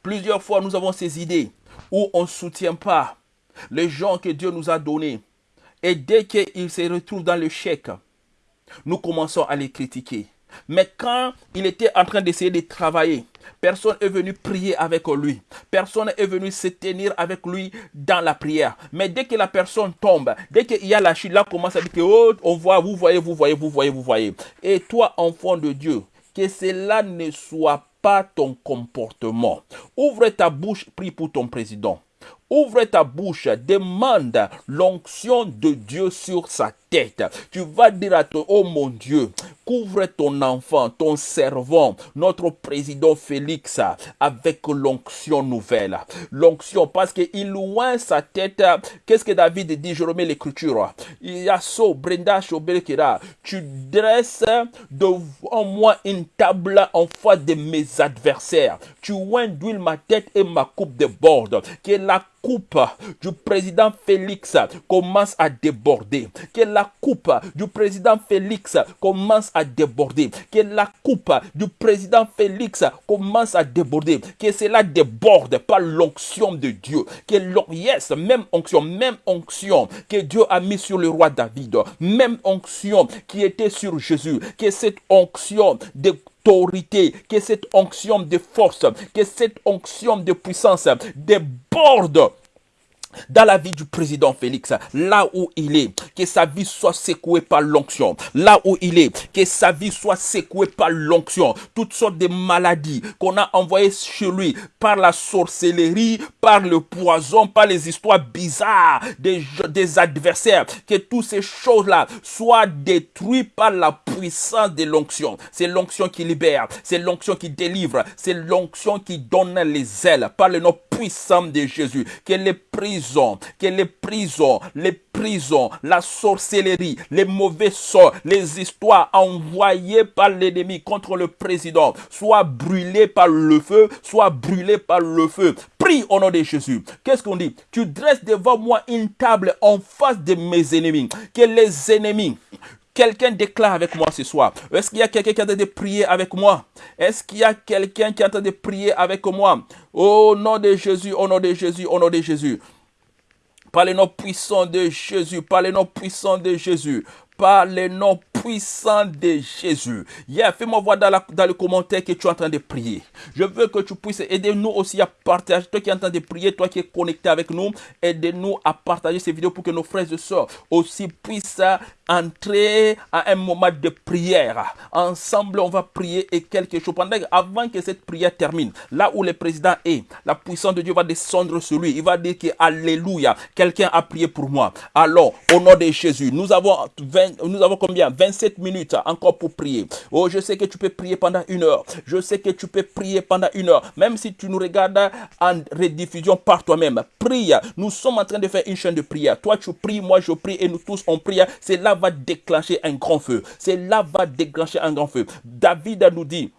Plusieurs fois, nous avons ces idées où on ne soutient pas les gens que Dieu nous a donnés. Et dès qu'ils se retrouvent dans le chèque, nous commençons à les critiquer. Mais quand il était en train d'essayer de travailler, personne est venu prier avec lui. Personne est venu se tenir avec lui dans la prière. Mais dès que la personne tombe, dès qu'il y a la chute, là commence à dire que oh, on voit, vous voyez, vous voyez, vous voyez, vous voyez. Et toi, enfant de Dieu, que cela ne soit pas ton comportement. Ouvre ta bouche, prie pour ton président. Ouvre ta bouche, demande l'onction de Dieu sur sa tête. Tu vas dire à toi, oh mon Dieu, couvre ton enfant, ton servant, notre président Félix, avec l'onction nouvelle. L'onction, parce qu'il loin sa tête. Qu'est-ce que David dit? Je remets l'écriture. Il y a so, Brenda Tu dresses devant moi une table en face de mes adversaires. Tu induis ma tête et ma coupe de bord. Coupe du président Félix commence à déborder. Que la coupe du président Félix commence à déborder. Que la coupe du président Félix commence à déborder. Que cela déborde par l'onction de Dieu. Que yes, même onction, même onction que Dieu a mis sur le roi David. Même onction qui était sur Jésus. Que cette onction d'autorité, que cette onction de force, que cette onction de puissance déborde dans la vie du président Félix, là où il est, que sa vie soit secouée par l'onction. Là où il est, que sa vie soit secouée par l'onction. Toutes sortes de maladies qu'on a envoyées chez lui par la sorcellerie, par le poison, par les histoires bizarres des, adversaires. Que toutes ces choses-là soient détruites par la puissance de l'onction. C'est l'onction qui libère, c'est l'onction qui délivre, c'est l'onction qui donne les ailes par le nom puissant de Jésus. Que les que les prisons, les prisons, la sorcellerie, les mauvais sorts, les histoires envoyées par l'ennemi contre le président soient brûlées par le feu, soient brûlées par le feu. Prie au nom de Jésus. Qu'est-ce qu'on dit? Tu dresses devant moi une table en face de mes ennemis. Que les ennemis Quelqu'un déclare avec moi ce soir. Est-ce qu'il y a quelqu'un qui est en train de prier avec moi? Est-ce qu'il y a quelqu'un qui est en train de prier avec moi? Au nom de Jésus, au nom de Jésus, au nom de Jésus. Par le nom puissant de Jésus, par le nom puissant de Jésus, par le nom puissant de Jésus. Yeah, fais-moi voir dans, le commentaire que tu es en train de prier. Je veux que tu puisses aider nous aussi à partager. Toi qui es en train de prier, toi qui es connecté avec nous, aidez-nous à partager ces vidéos pour que nos frères et sœurs aussi puissent entrer à un moment de prière. Ensemble, on va prier et quelque chose. Pendant, avant que cette prière termine, là où le président est, la puissance de Dieu va descendre sur lui. Il va dire que Alléluia, quelqu'un a prié pour moi. Alors, au nom de Jésus, nous avons, 20, nous avons combien? 27 minutes encore pour prier. Oh, je sais que tu peux prier pendant une heure. Je sais que tu peux prier pendant une heure. Même si tu nous regardes en rediffusion par toi-même. Prie. Nous sommes en train de faire une chaîne de prière. Toi, tu pries, moi, je prie et nous tous, on prie. C'est là va déclencher un grand feu. C'est là va déclencher un grand feu. David nous dit,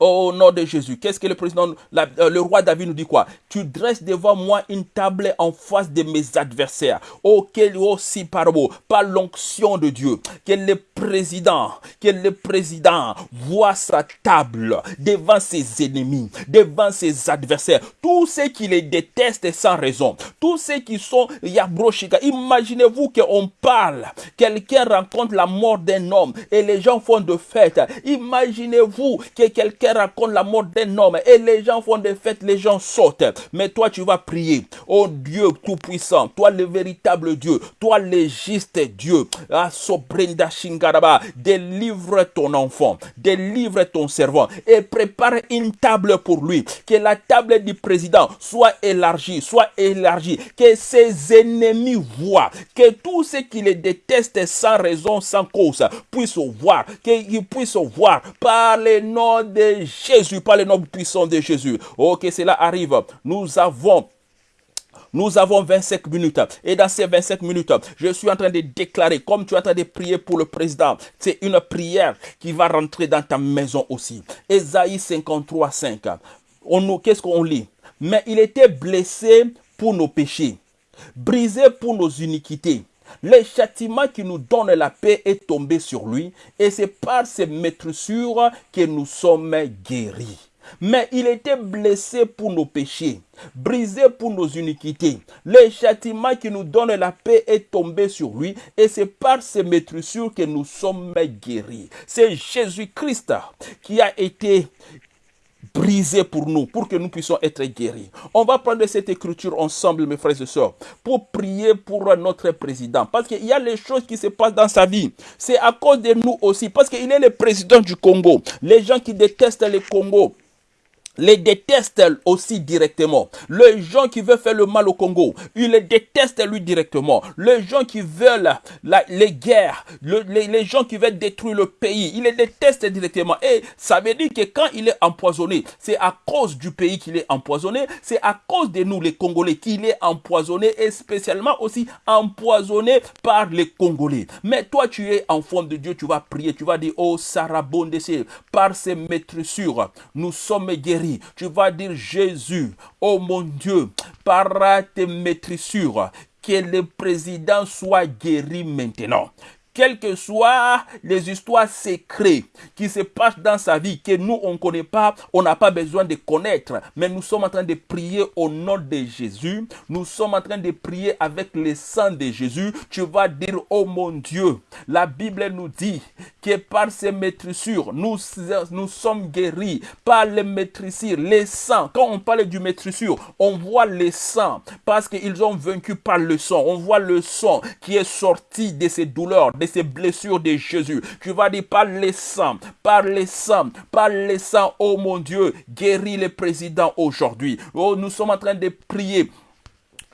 au nom de Jésus, qu'est-ce que le président, euh, le roi David nous dit quoi? Tu dresses devant moi une table en face de mes adversaires. Oh, quel aussi par par l'onction de Dieu, que le président, que le président? Voit sa table devant ses ennemis, devant ses adversaires, tous ceux qui les détestent sans raison, tous ceux qui sont Yabroshika. Imaginez-vous qu'on parle, quelqu'un rencontre la mort d'un homme et les gens font de fête. Imaginez-vous que quelqu'un raconte la mort d'un homme et les gens font des fêtes, les gens sautent. Mais toi, tu vas prier. Oh Dieu Tout-Puissant, toi le véritable Dieu, toi le juste Dieu. Ah, délivre ton enfant, délivre ton servant et prépare une table pour lui. Que la table du président soit élargie, soit élargie. Que ses ennemis voient, que tous ceux qui les détestent sans raison, sans cause, puissent voir, qu'ils puissent voir par les noms de Jésus, par le nom puissant de Jésus. Ok, cela arrive. Nous avons nous avons 25 minutes. Et dans ces 25 minutes, je suis en train de déclarer, comme tu es en train de prier pour le président, c'est une prière qui va rentrer dans ta maison aussi. Esaïe 53, 5. On, qu'est-ce qu'on lit? Mais il était blessé pour nos péchés, brisé pour nos iniquités. Le châtiment qui nous donne la paix est tombé sur lui et c'est par ses maîtressures que nous sommes guéris. Mais il était blessé pour nos péchés, brisé pour nos iniquités. Le châtiment qui nous donne la paix est tombé sur lui et c'est par ses maîtressures que nous sommes guéris. C'est Jésus-Christ qui a été brisé pour nous, pour que nous puissions être guéris. On va prendre cette écriture ensemble, mes frères et sœurs, pour prier pour notre président. Parce qu'il y a les choses qui se passent dans sa vie. C'est à cause de nous aussi. Parce qu'il est le président du Congo. Les gens qui détestent le Congo, les détestent aussi directement. Les gens qui veulent faire le mal au Congo, ils les détestent lui directement. Les gens qui veulent la, les guerres, les, gens qui veulent détruire le pays, ils les détestent directement. Et ça veut dire que quand il est empoisonné, c'est à cause du pays qu'il est empoisonné, c'est à cause de nous les Congolais qu'il est empoisonné et spécialement aussi empoisonné par les Congolais. Mais toi tu es enfant de Dieu, tu vas prier, tu vas dire, oh Sarah par ses maîtressures, nous sommes guéris tu vas dire Jésus, oh mon Dieu, par tes maîtrissures, que le président soit guéri maintenant quelles que soient les histoires secrètes qui se passent dans sa vie, que nous, on ne connaît pas, on n'a pas besoin de connaître, mais nous sommes en train de prier au nom de Jésus, nous sommes en train de prier avec le sang de Jésus, tu vas dire, oh mon Dieu, la Bible nous dit que par ces maîtrissures, nous, sommes guéris, par les maîtrissures, les sangs. Quand on parle du maîtrissure, on voit les sangs, parce qu'ils ont vaincu par le sang, on voit le sang qui est sorti de ces douleurs, ces blessures de Jésus. Tu vas dire par les sangs, par les sangs, par les sangs, oh mon Dieu, guéris les présidents aujourd'hui. Oh, nous sommes en train de prier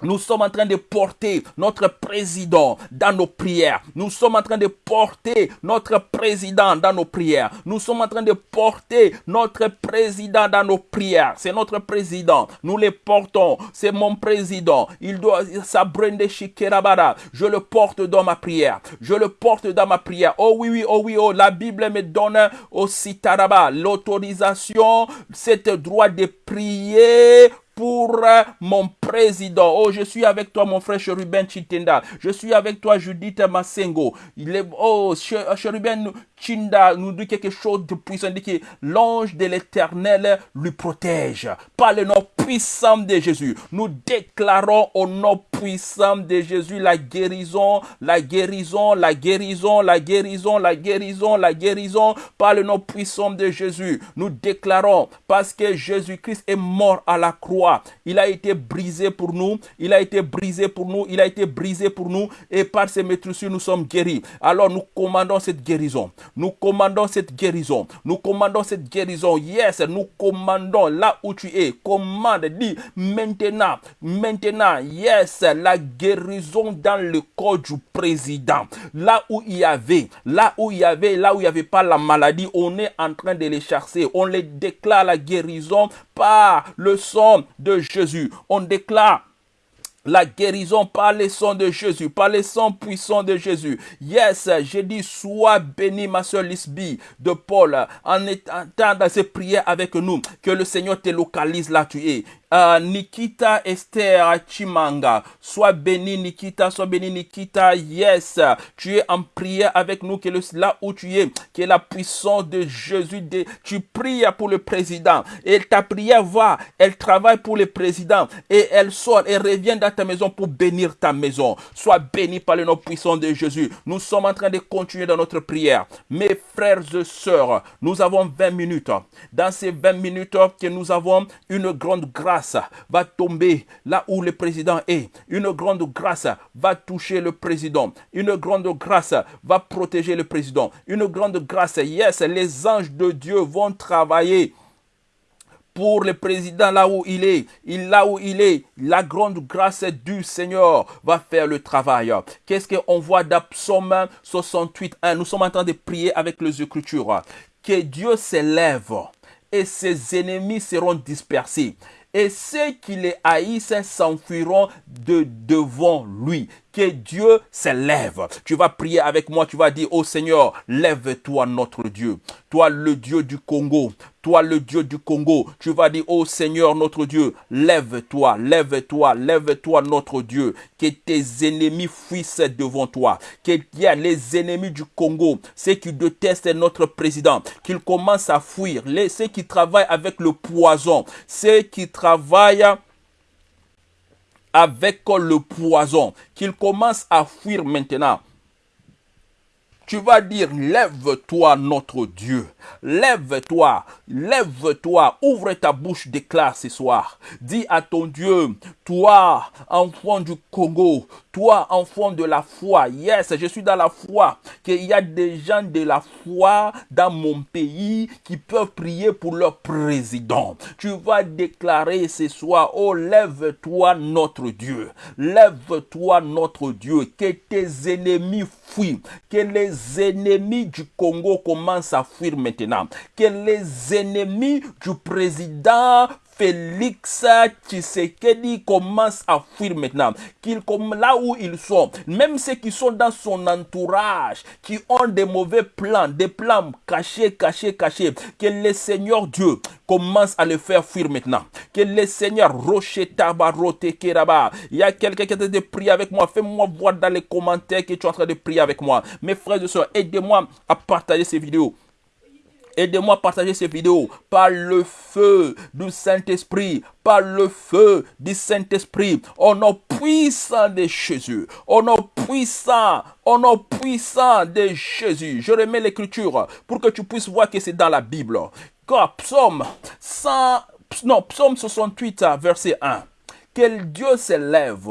nous sommes en train de porter notre président dans nos prières. Nous sommes en train de porter notre président dans nos prières. Nous sommes en train de porter notre président dans nos prières. C'est notre président. Nous le portons. C'est mon président. Il doit s'abrender. Je le porte dans ma prière. Je le porte dans ma prière. Oh oui, oui, oh oui, oh. La Bible me donne aussi Taraba l'autorisation, cet droit de prier pour mon président. Oh, je suis avec toi, mon frère Cheruben Chitenda. Je suis avec toi, Judith est, oh, Cheruben Chinda nous dit quelque chose de puissant. Dit l'ange de l'éternel lui protège. Par le nom puissant de Jésus, nous déclarons au nom puissant de Jésus la guérison, la guérison, la guérison, la guérison, la guérison, la guérison. Par le nom puissant de Jésus, nous déclarons parce que Jésus-Christ est mort à la croix. Il a été brisé pour nous. Il a été brisé pour nous. Il a été brisé pour nous. Et par ses maîtresses, nous sommes guéris. Alors nous commandons cette guérison. Nous commandons cette guérison. Nous commandons cette guérison. Yes, nous commandons là où tu es. Commande, dis maintenant, maintenant, yes, la guérison dans le corps du président. Là où il y avait, là où il y avait, là où il n'y avait pas la maladie, on est en train de les chasser. On les déclare la guérison par le sang de Jésus. On déclare la guérison par les sons de Jésus, par les sons puissants de Jésus. Yes, j'ai dit, sois béni, ma soeur Lisby de Paul, en étant dans ces prières avec nous, que le Seigneur te localise là tu es. Euh, Nikita Esther Chimanga. Sois béni Nikita, sois béni Nikita. Yes, tu es en prière avec nous, que le, là où tu es, que la puissance de Jésus, de, tu pries pour le président. Et ta prière va, elle travaille pour le président. Et elle sort et revient dans ta maison pour bénir ta maison. Sois béni par le nom puissant de Jésus. Nous sommes en train de continuer dans notre prière. Mes frères et sœurs, nous avons 20 minutes. Dans ces 20 minutes que nous avons une grande grâce va tomber là où le président est. Une grande grâce va toucher le président. Une grande grâce va protéger le président. Une grande grâce, yes, les anges de Dieu vont travailler pour le président là où il est, il, là où il est, la grande grâce du Seigneur va faire le travail. Qu'est-ce qu'on voit dans Psaume 68 Nous sommes en train de prier avec les Écritures. Que Dieu s'élève et ses ennemis seront dispersés et ceux qui les haïssent s'enfuiront de devant lui. Que Dieu s'élève. Tu vas prier avec moi, tu vas dire, oh Seigneur, lève-toi notre Dieu. Toi le Dieu du Congo, toi le Dieu du Congo, tu vas dire, oh Seigneur notre Dieu, lève-toi, lève-toi, lève-toi notre Dieu. Que tes ennemis fuissent devant toi. Qu'il y a les ennemis du Congo, ceux qui détestent notre président, qu'ils commencent à fuir. Les, ceux qui travaillent avec le poison, ceux qui travaillent avec le poison, qu'ils commencent à fuir maintenant. Tu vas dire, lève-toi notre Dieu. Lève-toi, lève-toi, ouvre ta bouche, déclare ce soir. Dis à ton Dieu, toi, enfant du Congo, toi, enfant de la foi, yes, je suis dans la foi, qu'il y a des gens de la foi dans mon pays qui peuvent prier pour leur président. Tu vas déclarer ce soir, oh, lève-toi notre Dieu, lève-toi notre Dieu, que tes ennemis fuient, que les ennemis du Congo commencent à fuir maintenant, que les ennemis du président Félix Tshisekedi commence à fuir maintenant. Qu'il, là où ils sont, même ceux qui sont dans son entourage, qui ont des mauvais plans, des plans cachés, cachés, cachés, que le Seigneur Dieu commence à les faire fuir maintenant. Que le Seigneur Rocher Tabarote Keraba. Il y a quelqu'un qui est en train de prier avec moi. Fais-moi voir dans les commentaires que tu es en train de prier avec moi. Mes frères et soeurs, aidez-moi à partager ces vidéos. Aidez-moi à partager ces vidéos par le feu du Saint-Esprit, par le feu du Saint-Esprit, au nom puissant de Jésus, au nom puissant, au nom puissant de Jésus. Je remets l'écriture pour que tu puisses voir que c'est dans la Bible. Car psaume 100, non, psaume 68, verset 1. Quel Dieu s'élève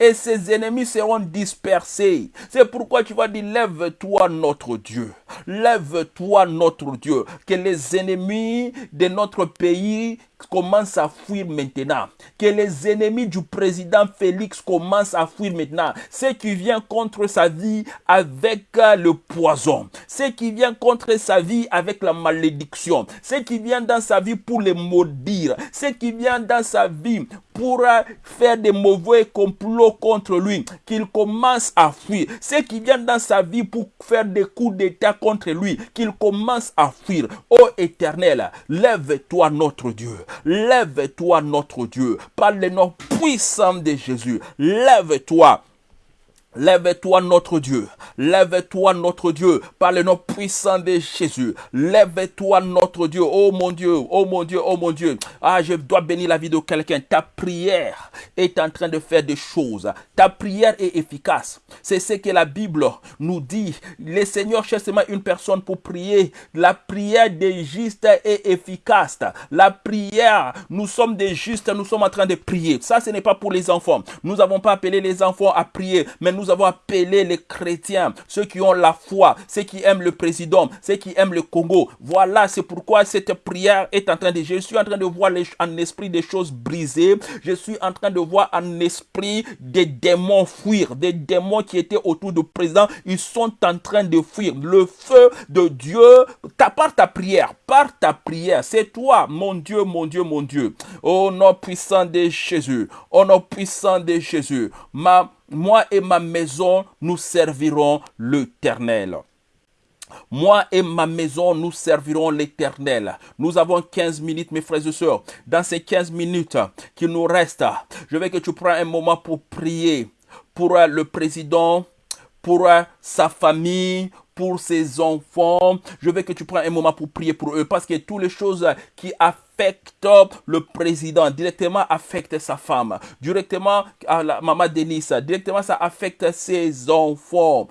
et ses ennemis seront dispersés. C'est pourquoi tu vas dire, lève-toi notre Dieu. Lève-toi notre Dieu. Que les ennemis de notre pays commencent à fuir maintenant. Que les ennemis du président Félix commencent à fuir maintenant. Ceux qui viennent contre sa vie avec le poison. ce qui vient contre sa vie avec la malédiction, ce qui vient dans sa vie pour les maudire, ce qui vient dans sa vie pour faire des mauvais complots contre lui, qu'il commence à fuir. Ce qui vient dans sa vie pour faire des coups d'état contre lui, qu'il commence à fuir. Ô éternel, lève-toi notre Dieu. Lève-toi notre Dieu. Par le nom puissant de Jésus. Lève-toi. Lève-toi notre Dieu, lève-toi notre Dieu, par le nom puissant de Jésus. Lève-toi notre Dieu, oh mon Dieu, oh mon Dieu, oh mon Dieu. Ah, je dois bénir la vie de quelqu'un. Ta prière est en train de faire des choses. Ta prière est efficace. C'est ce que la Bible nous dit. Le Seigneur cherche seulement une personne pour prier. La prière des justes est efficace. La prière, nous sommes des justes, nous sommes en train de prier. Ça, ce n'est pas pour les enfants. Nous n'avons pas appelé les enfants à prier, mais nous avons appelé les chrétiens, ceux qui ont la foi, ceux qui aiment le président, ceux qui aiment le Congo. Voilà, c'est pourquoi cette prière est en train de... Je suis en train de voir les, en esprit des choses brisées. Je suis en train de voir en esprit des démons fuir. Des démons qui étaient autour du président, ils sont en train de fuir. Le feu de Dieu, par ta prière, par ta prière, c'est toi, mon Dieu, mon Dieu, mon Dieu. Au nom puissant de Jésus, au nom puissant de Jésus, ma moi et ma maison, nous servirons l'Éternel. Moi et ma maison, nous servirons l'Éternel. Nous avons 15 minutes, mes frères et sœurs. Dans ces 15 minutes qui nous restent, je veux que tu prennes un moment pour prier pour le président, pour sa famille, pour ses enfants. Je veux que tu prennes un moment pour prier pour eux parce que toutes les choses qui affectent le président, directement affecte sa femme, directement à la maman Denise, directement ça affecte ses enfants.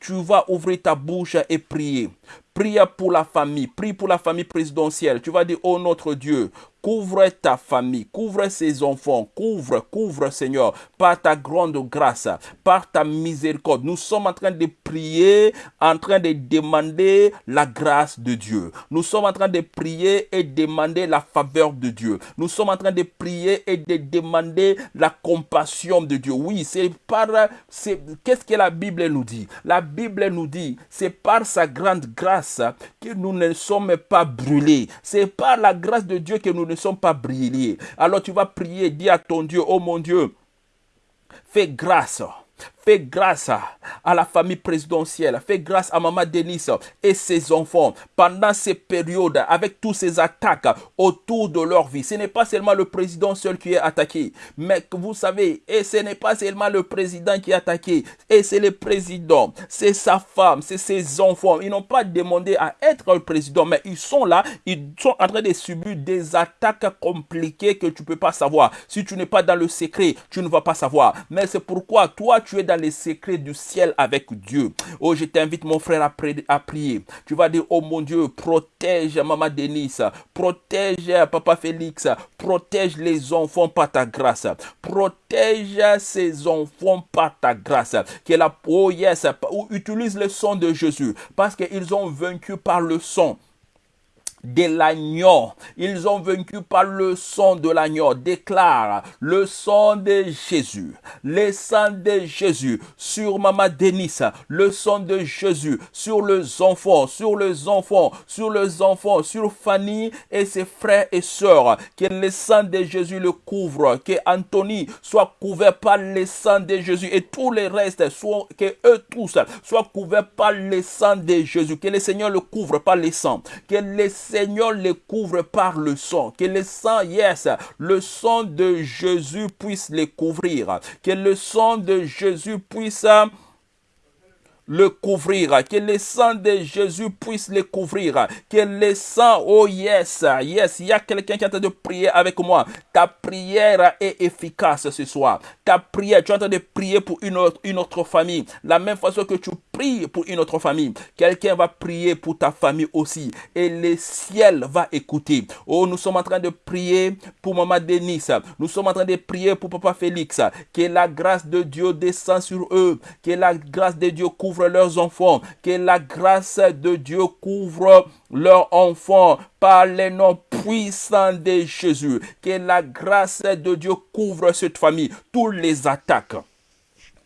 Tu vas ouvrir ta bouche et prier. Prie pour la famille, prie pour la famille présidentielle. Tu vas dire, oh notre Dieu, Couvre ta famille, couvre ses enfants, couvre, couvre Seigneur, par ta grande grâce, par ta miséricorde. Nous sommes en train de prier, en train de demander la grâce de Dieu. Nous sommes en train de prier et demander la faveur de Dieu. Nous sommes en train de prier et de demander la compassion de Dieu. Oui, c'est par... Qu'est-ce que la Bible nous dit? La Bible nous dit, c'est par sa grande grâce que nous ne sommes pas brûlés. C'est par la grâce de Dieu que nous ne sommes pas brillés. Alors tu vas prier, dis à ton Dieu, oh mon Dieu, fais grâce Fais grâce à la famille présidentielle. Fais grâce à Maman Denise et ses enfants pendant ces périodes avec toutes ces attaques autour de leur vie. Ce n'est pas seulement le président seul qui est attaqué, mais vous savez, et ce n'est pas seulement le président qui est attaqué, et c'est le président, c'est sa femme, c'est ses enfants. Ils n'ont pas demandé à être le président, mais ils sont là, ils sont en train de subir des attaques compliquées que tu ne peux pas savoir. Si tu n'es pas dans le secret, tu ne vas pas savoir. Mais c'est pourquoi toi, tu es dans les secrets du ciel avec Dieu. Oh, je t'invite, mon frère, à, à prier. Tu vas dire, oh mon Dieu, protège Maman Denise, protège Papa Félix, protège les enfants par ta grâce, protège ces enfants par ta grâce. La, oh yes, utilise le sang de Jésus, parce qu'ils ont vaincu par le sang de l'agneau. Ils ont vaincu par le sang de l'agneau. Déclare le sang de Jésus. Le sang de Jésus sur Maman Denis. Le sang de Jésus sur les enfants, sur les enfants, sur les enfants, sur Fanny et ses frères et sœurs. Que le sang de Jésus le couvre. Que Anthony soit couvert par le sang de Jésus et tous les restes, soit, que eux tous soient couverts par le sang de Jésus. Que le Seigneur le couvre par le sang. Que le Seigneur les couvre par le sang. Que le sang, yes, le sang de Jésus puisse les couvrir. Que le sang de Jésus puisse le couvrir, que le sang de Jésus puisse le couvrir, que le sang, oh yes, yes, il y a quelqu'un qui est en train de prier avec moi. Ta prière est efficace ce soir. Ta prière, tu es en train de prier pour une autre, une autre famille. La même façon que tu pries pour une autre famille, quelqu'un va prier pour ta famille aussi. Et le ciel va écouter. Oh, nous sommes en train de prier pour Maman Denise. Nous sommes en train de prier pour Papa Félix. Que la grâce de Dieu descend sur eux. Que la grâce de Dieu couvre leurs enfants, que la grâce de Dieu couvre leurs enfants par les noms puissants de Jésus, que la grâce de Dieu couvre cette famille, toutes les attaques.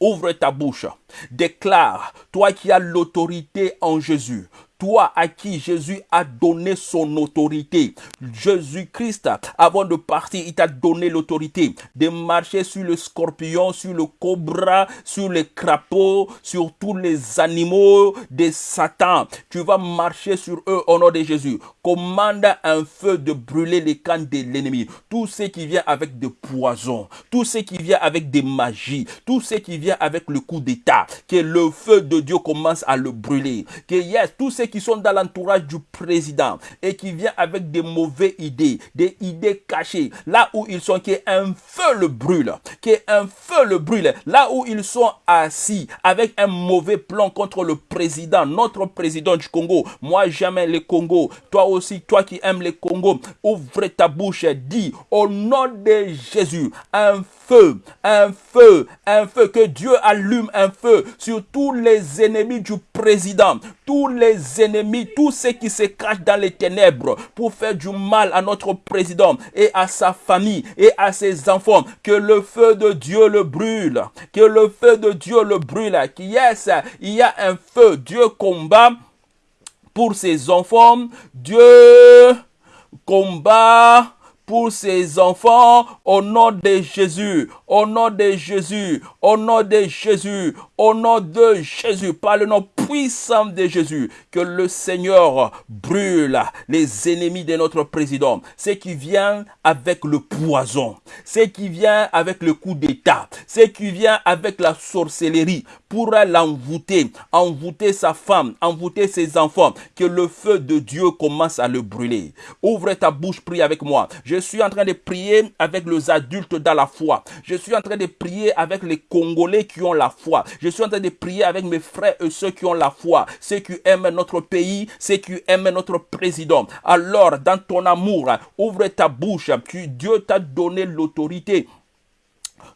Ouvre ta bouche. Déclare, toi qui as l'autorité en Jésus, toi à qui Jésus a donné son autorité. Jésus-Christ, avant de partir, il t'a donné l'autorité de marcher sur le scorpion, sur le cobra, sur les crapauds, sur tous les animaux de Satan. Tu vas marcher sur eux au nom de Jésus. Commande un feu de brûler les camps de l'ennemi. Tout ce qui vient avec des poisons, tout ce qui vient avec des magies, tout ce qui vient avec le coup d'état, que le feu de Dieu commence à le brûler. Que yes, tout ce qui sont dans l'entourage du président et qui vient avec des mauvaises idées, des idées cachées, là où ils sont, qu'un feu le brûle, qu'un feu le brûle, là où ils sont assis avec un mauvais plan contre le président, notre président du Congo. Moi, jamais le Congo. Aussi, toi qui aimes le Congo, ouvre ta bouche et dis au nom de Jésus, un feu, un feu, un feu, que Dieu allume un feu sur tous les ennemis du président, tous les ennemis, tous ceux qui se cachent dans les ténèbres pour faire du mal à notre président et à sa famille et à ses enfants. Que le feu de Dieu le brûle, que le feu de Dieu le brûle. Qui yes, il y a un feu. Dieu combat pour ses enfants. Dieu combat pour ses enfants au nom de Jésus, au nom de Jésus, au nom de Jésus, au nom de Jésus, par le nom puissant de Jésus, que le Seigneur brûle les ennemis de notre président, ce qui vient avec le poison, ce qui vient avec le coup d'état, ce qui vient avec la sorcellerie, pour l'envoûter, envoûter sa femme, envoûter ses enfants, que le feu de Dieu commence à le brûler. Ouvre ta bouche, prie avec moi. Je suis en train de prier avec les adultes dans la foi. Je suis en train de prier avec les Congolais qui ont la foi. Je suis en train de prier avec mes frères et ceux qui ont la foi, ceux qui aiment notre pays, ceux qui aiment notre président. Alors, dans ton amour, ouvre ta bouche. Dieu t'a donné l'autorité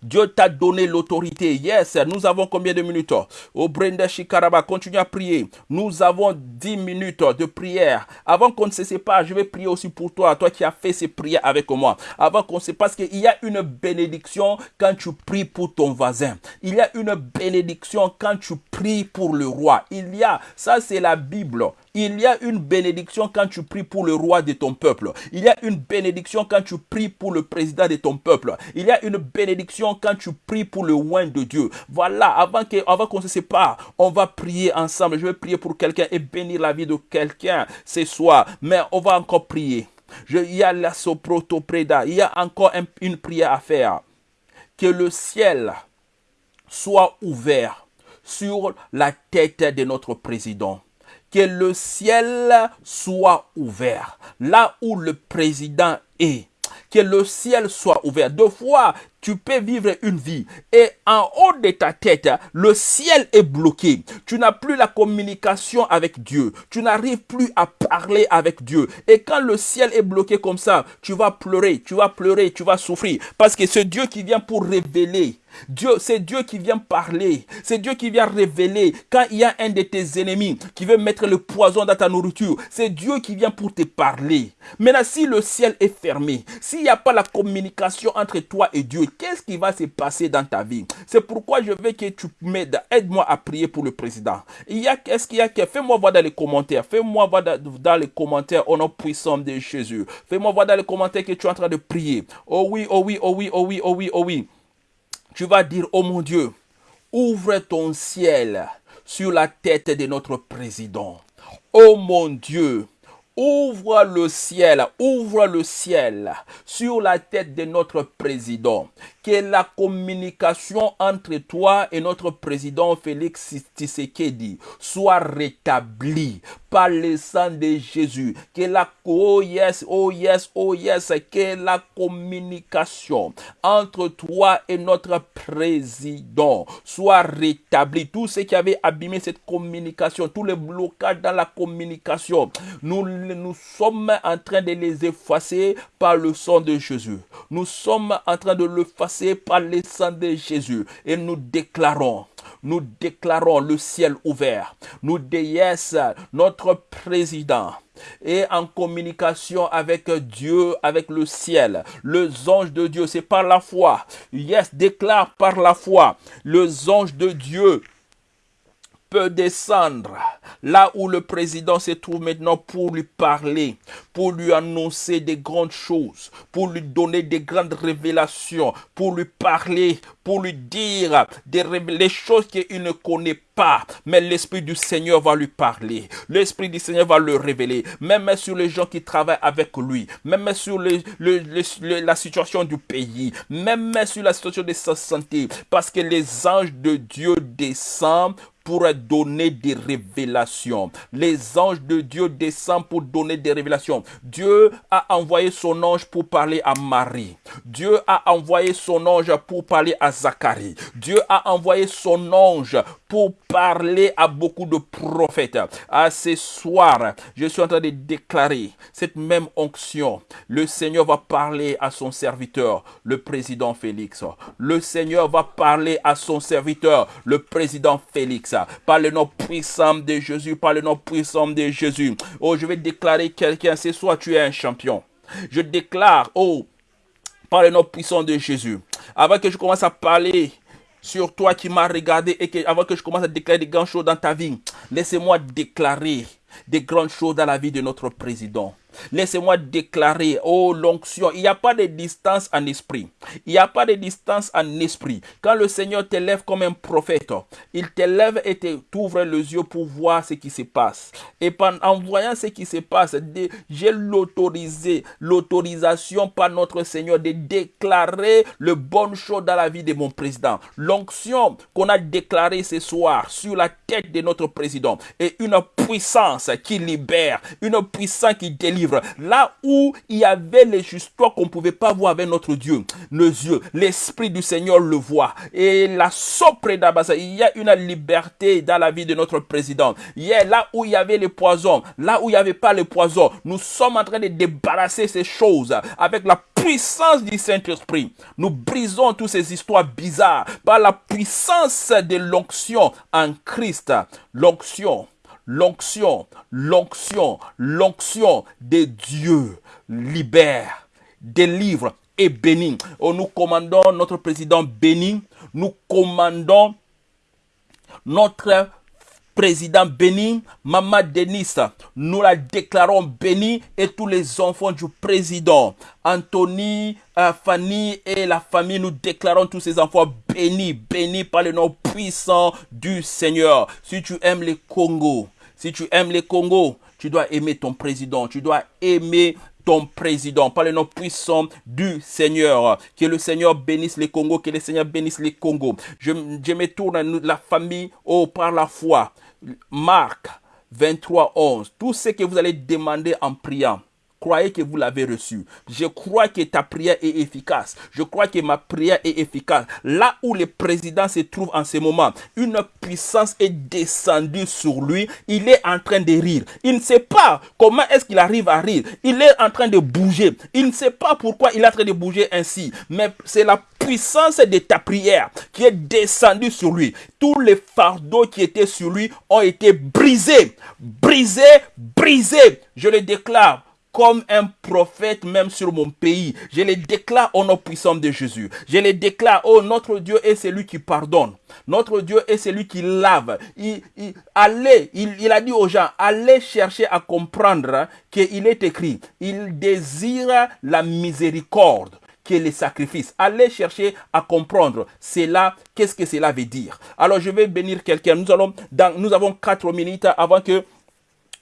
Dieu t'a donné l'autorité. Yes, nous avons combien de minutes? Au Brenda Shikaraba, continue à prier. Nous avons 10 minutes de prière. Avant qu'on ne se sépare, je vais prier aussi pour toi, toi qui as fait ces prières avec moi. Avant qu'on se parce qu'il y a une bénédiction quand tu pries pour ton voisin. Il y a une bénédiction quand tu pries pour le roi. Il y a, ça c'est la Bible. Il y a une bénédiction quand tu pries pour le roi de ton peuple. Il y a une bénédiction quand tu pries pour le président de ton peuple. Il y a une bénédiction quand tu pries pour le oin de Dieu. Voilà, avant qu'on avant se sépare, on va prier ensemble. Je vais prier pour quelqu'un et bénir la vie de quelqu'un ce soir. Mais on va encore prier. Il y a la soproto preda. Il y a encore une prière à faire. Que le ciel soit ouvert sur la tête de notre président que le ciel soit ouvert. Là où le président est, que le ciel soit ouvert. Deux fois, tu peux vivre une vie et en haut de ta tête, le ciel est bloqué. Tu n'as plus la communication avec Dieu. Tu n'arrives plus à parler avec Dieu. Et quand le ciel est bloqué comme ça, tu vas pleurer, tu vas pleurer, tu vas souffrir. Parce que c'est Dieu qui vient pour révéler Dieu, c'est Dieu qui vient parler. C'est Dieu qui vient révéler. Quand il y a un de tes ennemis qui veut mettre le poison dans ta nourriture, c'est Dieu qui vient pour te parler. Maintenant, si le ciel est fermé, s'il n'y a pas la communication entre toi et Dieu, qu'est-ce qui va se passer dans ta vie? C'est pourquoi je veux que tu m'aides. Aide-moi à prier pour le président. Il y a qu'est-ce qu'il y a Fais-moi voir dans les commentaires. Fais-moi voir dans les commentaires au nom puissant de Jésus. Fais-moi voir dans les commentaires que tu es en train de prier. Oh oui, oh oui, oh oui, oh oui, oh oui, oh oui tu vas dire, oh mon Dieu, ouvre ton ciel sur la tête de notre président. Oh mon Dieu, ouvre le ciel, ouvre le ciel sur la tête de notre président que la communication entre toi et notre président Félix Tshisekedi soit rétablie par le sang de Jésus. Que la, oh oh yes, oh yes, que la communication entre toi et notre président soit rétablie. Tout ce qui avait abîmé cette communication, tous les blocages dans la communication, nous, nous sommes en train de les effacer par le sang de Jésus. Nous sommes en train de le effacer par le sang de Jésus et nous déclarons nous déclarons le ciel ouvert. Nous yes, notre président est en communication avec Dieu, avec le ciel. Le ange de Dieu, c'est par la foi. Yes, déclare par la foi. Le ange de Dieu peut descendre là où le président se trouve maintenant pour lui parler, pour lui annoncer des grandes choses, pour lui donner des grandes révélations, pour lui parler, pour lui dire des les choses qu'il ne connaît pas. Mais l'Esprit du Seigneur va lui parler. L'Esprit du Seigneur va le révéler. Même sur les gens qui travaillent avec lui. Même sur la situation du pays. Même sur la situation de sa santé. Parce que les anges de Dieu descendent pour donner des révélations. Les anges de Dieu descendent pour donner des révélations. Dieu a envoyé son ange pour parler à Marie. Dieu a envoyé son ange pour parler à Zacharie. Dieu a envoyé son ange pour parler à beaucoup de prophètes. À ce soir, je suis en train de déclarer cette même onction. Le Seigneur va parler à son serviteur, le président Félix. Le Seigneur va parler à son serviteur, le président Félix par le nom puissant de Jésus, par le nom puissant de Jésus. Oh, je vais déclarer quelqu'un, ce soir tu es un champion. Je déclare, oh, par le nom puissant de Jésus. Avant que je commence à parler sur toi qui m'as regardé et que, avant que je commence à déclarer des grandes choses dans ta vie, laissez-moi déclarer des grandes choses dans la vie de notre président. Laissez-moi déclarer, oh l'onction, il n'y a pas de distance en esprit. Il n'y a pas de distance en esprit. Quand le Seigneur t'élève comme un prophète, il t'élève et t'ouvre les yeux pour voir ce qui se passe. Et en voyant ce qui se passe, j'ai l'autorisé, l'autorisation par notre Seigneur de déclarer le bon chose dans la vie de mon président. L'onction qu'on a déclarée ce soir sur la tête de notre président est une puissance qui libère, une puissance qui délivre Là où il y avait les histoires qu'on ne pouvait pas voir avec notre Dieu, nos yeux, l'Esprit du Seigneur le voit. Et la d'Abasa, il y a une liberté dans la vie de notre président. Il là où il y avait les poisons, là où il n'y avait pas les poisons, nous sommes en train de débarrasser ces choses avec la puissance du Saint-Esprit. Nous brisons toutes ces histoires bizarres par la puissance de l'onction en Christ. L'onction l'onction, l'onction, l'onction de Dieu libère, délivre et bénit. Oh, nous commandons notre président béni, nous commandons notre président béni, Maman Denis, nous la déclarons béni et tous les enfants du président, Anthony, euh, Fanny et la famille, nous déclarons tous ces enfants bénis, bénis par le nom puissant du Seigneur. Si tu aimes les Congo, si tu aimes les Congo, tu dois aimer ton président. Tu dois aimer ton président, par le nom puissant du Seigneur. Que le Seigneur bénisse les Congo, que le Seigneur bénisse les Congo. Je, me tourne la famille oh, par la foi. Marc 23, 11. Tout ce que vous allez demander en priant, croyez que vous l'avez reçu. Je crois que ta prière est efficace. Je crois que ma prière est efficace. Là où le président se trouve en ce moment, une puissance est descendue sur lui. Il est en train de rire. Il ne sait pas comment est-ce qu'il arrive à rire. Il est en train de bouger. Il ne sait pas pourquoi il est en train de bouger ainsi. Mais c'est la puissance de ta prière qui est descendue sur lui. Tous les fardeaux qui étaient sur lui ont été brisés. Brisés, brisés. Je le déclare comme un prophète même sur mon pays. Je les déclare au nom puissant de Jésus. Je les déclare, oh notre Dieu est celui qui pardonne. Notre Dieu est celui qui lave. Il, allez, il, a dit aux gens, allez chercher à comprendre qu'il est écrit, il désire la miséricorde que les sacrifices. Allez chercher à comprendre cela, qu'est-ce que cela veut dire? Alors je vais bénir quelqu'un. Nous nous avons quatre minutes avant que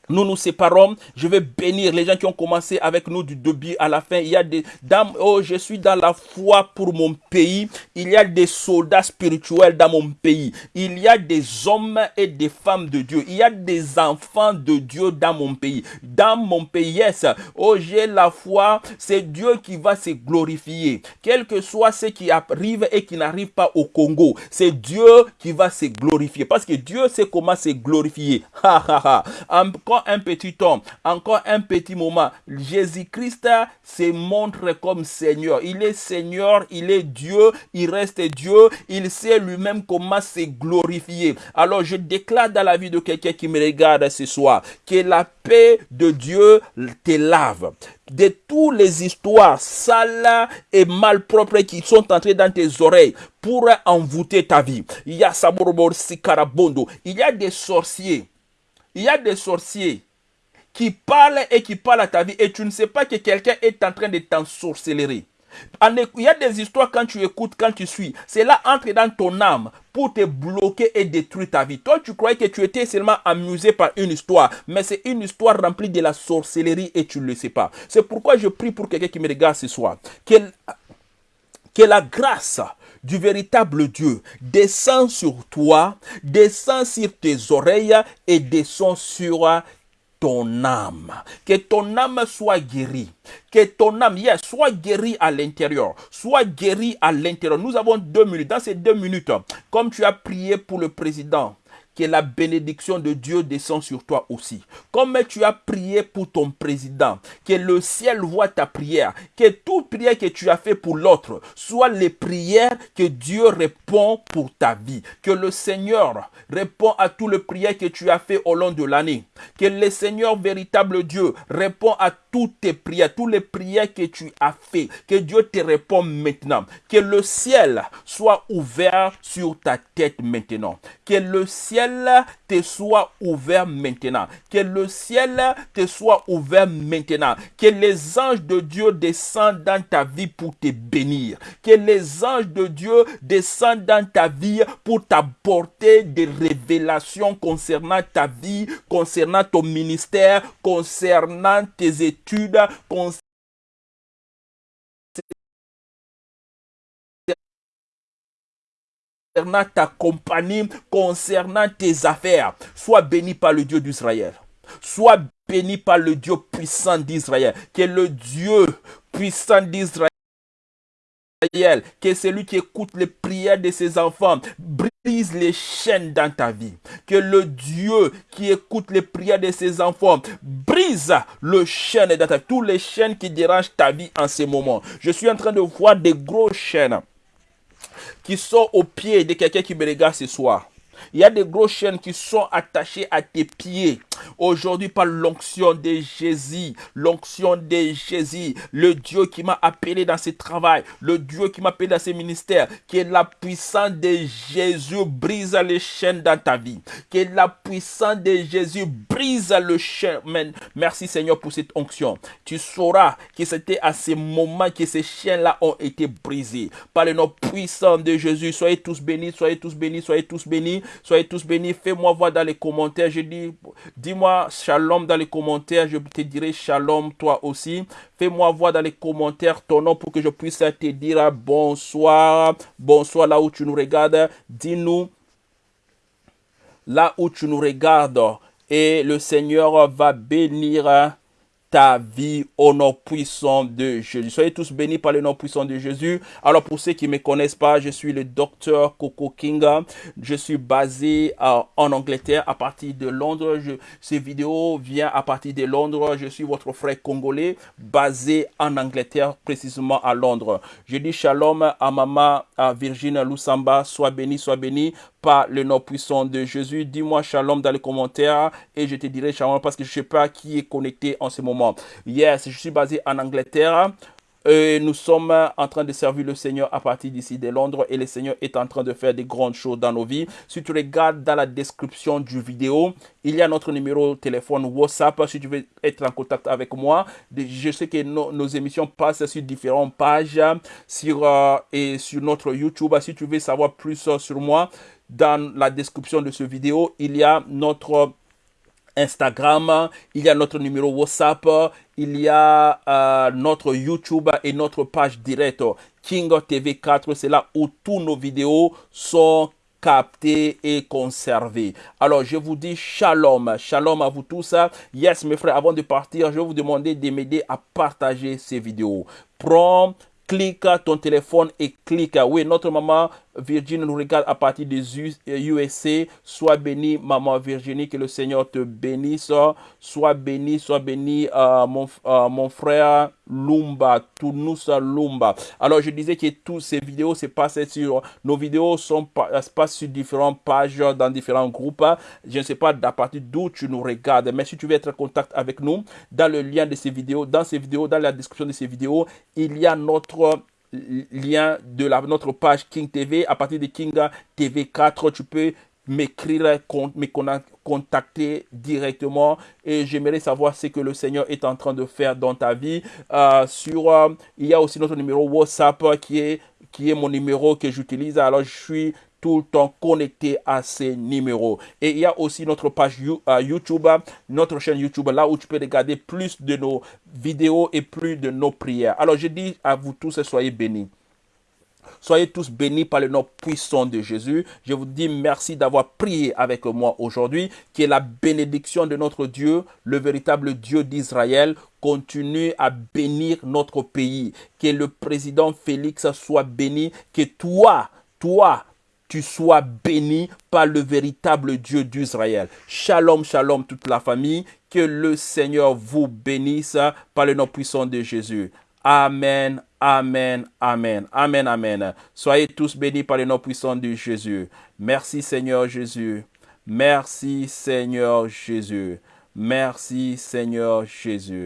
nous nous séparons. Je vais bénir les gens qui ont commencé avec nous du début à la fin. Il y a des dames, oh, je suis dans la foi pour mon pays. Il y a des soldats spirituels dans mon pays. Il y a des hommes et des femmes de Dieu. Il y a des enfants de Dieu dans mon pays. Dans mon pays, yes. Oh, j'ai la foi. C'est Dieu qui va se glorifier. Quel que soit ce qui arrive et qui n'arrive pas au Congo, c'est Dieu qui va se glorifier. Parce que Dieu sait comment se glorifier. Ha, ha, ha un petit temps, encore un petit moment. Jésus-Christ se montre comme Seigneur. Il est Seigneur, il est Dieu, il reste Dieu, il sait lui-même comment se glorifier. Alors je déclare dans la vie de quelqu'un qui me regarde ce soir que la paix de Dieu te lave de toutes les histoires sales et malpropres qui sont entrées dans tes oreilles pour envoûter ta vie. Il y a Il y a des sorciers. Il y a des sorciers qui parlent et qui parlent à ta vie et tu ne sais pas que quelqu'un est en train de t'ensorceler. Il y a des histoires quand tu écoutes, quand tu suis. Cela entre dans ton âme pour te bloquer et détruire ta vie. Toi, tu croyais que tu étais seulement amusé par une histoire, mais c'est une histoire remplie de la sorcellerie et tu ne le sais pas. C'est pourquoi je prie pour quelqu'un qui me regarde ce soir. Que la grâce du véritable Dieu descend sur toi, descend sur tes oreilles et descend sur ton âme. Que ton âme soit guérie. Que ton âme soit guérie à l'intérieur. Soit guérie à l'intérieur. Nous avons deux minutes. Dans ces deux minutes, comme tu as prié pour le président, que la bénédiction de Dieu descend sur toi aussi. Comme tu as prié pour ton président, que le ciel voit ta prière, que toute prière que tu as fait pour l'autre soit les prières que Dieu répond pour ta vie. Que le Seigneur répond à toutes les prières que tu as fait au long de l'année. Que le Seigneur véritable Dieu répond à toutes tes prières, toutes les prières que tu as fait. Que Dieu te répond maintenant. Que le ciel soit ouvert sur ta tête maintenant. Que le ciel te soit ouvert maintenant. Que le ciel te soit ouvert maintenant. Que les anges de Dieu descendent dans ta vie pour te bénir. Que les anges de Dieu descendent dans ta vie pour t'apporter des révélations concernant ta vie, concernant ton ministère, concernant tes études, concernant concernant ta compagnie, concernant tes affaires. Sois béni par le Dieu d'Israël. Sois béni par le Dieu puissant d'Israël, qui est le Dieu puissant d'Israël que celui qui écoute les prières de ses enfants brise les chaînes dans ta vie. Que le Dieu qui écoute les prières de ses enfants brise le chaîne dans. Tous les chaînes qui dérangent ta vie en ce moment. Je suis en train de voir des gros chaînes qui sont au pied de quelqu'un qui me regarde ce soir. Il y a des grosses chaînes qui sont attachées à tes pieds. Aujourd'hui, par l'onction de Jésus, l'onction de Jésus, le Dieu qui m'a appelé dans ce travail, le Dieu qui m'a appelé dans ce ministère, que la puissance de Jésus brise les chaînes dans ta vie. Que la puissance de Jésus brise le chaîne. Merci Seigneur pour cette onction. Tu sauras que c'était à ce moment que ces chaînes-là ont été brisées. Par le nom puissant de Jésus, soyez tous bénis, soyez tous bénis, soyez tous bénis. Soyez tous bénis. Fais-moi voir dans les commentaires. Je dis, dis-moi shalom dans les commentaires. Je te dirai shalom toi aussi. Fais-moi voir dans les commentaires ton nom pour que je puisse te dire bonsoir. Bonsoir là où tu nous regardes. Dis-nous là où tu nous regardes. Et le Seigneur va bénir ta vie au nom puissant de Jésus. Soyez tous bénis par le nom puissant de Jésus. Alors pour ceux qui ne me connaissent pas, je suis le docteur Coco Kinga. Je suis basé euh, en Angleterre à partir de Londres. Je, ces vidéos viennent à partir de Londres. Je suis votre frère congolais basé en Angleterre, précisément à Londres. Je dis shalom à maman à Virginie Lusamba. Sois béni, sois béni par le nom puissant de Jésus. Dis-moi shalom dans les commentaires et je te dirai shalom parce que je ne sais pas qui est connecté en ce moment. Yes, je suis basé en Angleterre. Et nous sommes en train de servir le Seigneur à partir d'ici de Londres et le Seigneur est en train de faire des grandes choses dans nos vies. Si tu regardes dans la description du vidéo, il y a notre numéro de téléphone WhatsApp si tu veux être en contact avec moi. Je sais que nos, émissions passent sur différentes pages sur, euh, et sur notre YouTube. Si tu veux savoir plus sur moi, dans la description de ce vidéo, il y a notre Instagram, il y a notre numéro WhatsApp, il y a euh, notre YouTube et notre page directe King TV 4. C'est là où tous nos vidéos sont captées et conservées. Alors, je vous dis shalom. Shalom à vous tous. Yes, mes frères, avant de partir, je vais vous demander de m'aider à partager ces vidéos. Prends clique ton téléphone et clique. Oui, notre maman Virginie nous regarde à partir des USA. Sois béni, maman Virginie, que le Seigneur te bénisse. Sois béni, sois béni, euh, euh, mon frère Lumba, Tunusa Lumba. Alors, je disais que toutes ces vidéos se passent sur, nos vidéos sont se passent sur différentes pages, dans différents groupes. Je ne sais pas à partir d'où tu nous regardes, mais si tu veux être en contact avec nous, dans le lien de ces vidéos, dans ces vidéos, dans la description de ces vidéos, il y a notre lien de la, notre page King TV. À partir de King TV 4, tu peux m'écrire, me contacter directement et j'aimerais savoir ce que le Seigneur est en train de faire dans ta vie. Euh, sur, euh, il y a aussi notre numéro WhatsApp qui est, qui est mon numéro que j'utilise. Alors je suis tout le temps connecté à ces numéros. Et il y a aussi notre page euh, YouTube, notre chaîne YouTube, là où tu peux regarder plus de nos vidéos et plus de nos prières. Alors je dis à vous tous, soyez bénis. Soyez tous bénis par le nom puissant de Jésus. Je vous dis merci d'avoir prié avec moi aujourd'hui. Que la bénédiction de notre Dieu, le véritable Dieu d'Israël, continue à bénir notre pays. Que le président Félix soit béni. Que toi, toi, tu sois béni par le véritable Dieu d'Israël. Shalom, shalom toute la famille. Que le Seigneur vous bénisse par le nom puissant de Jésus. Amen, amen, amen, amen, amen. Soyez tous bénis par le nom puissant de Jésus. Merci Seigneur Jésus. Merci Seigneur Jésus. Merci Seigneur Jésus.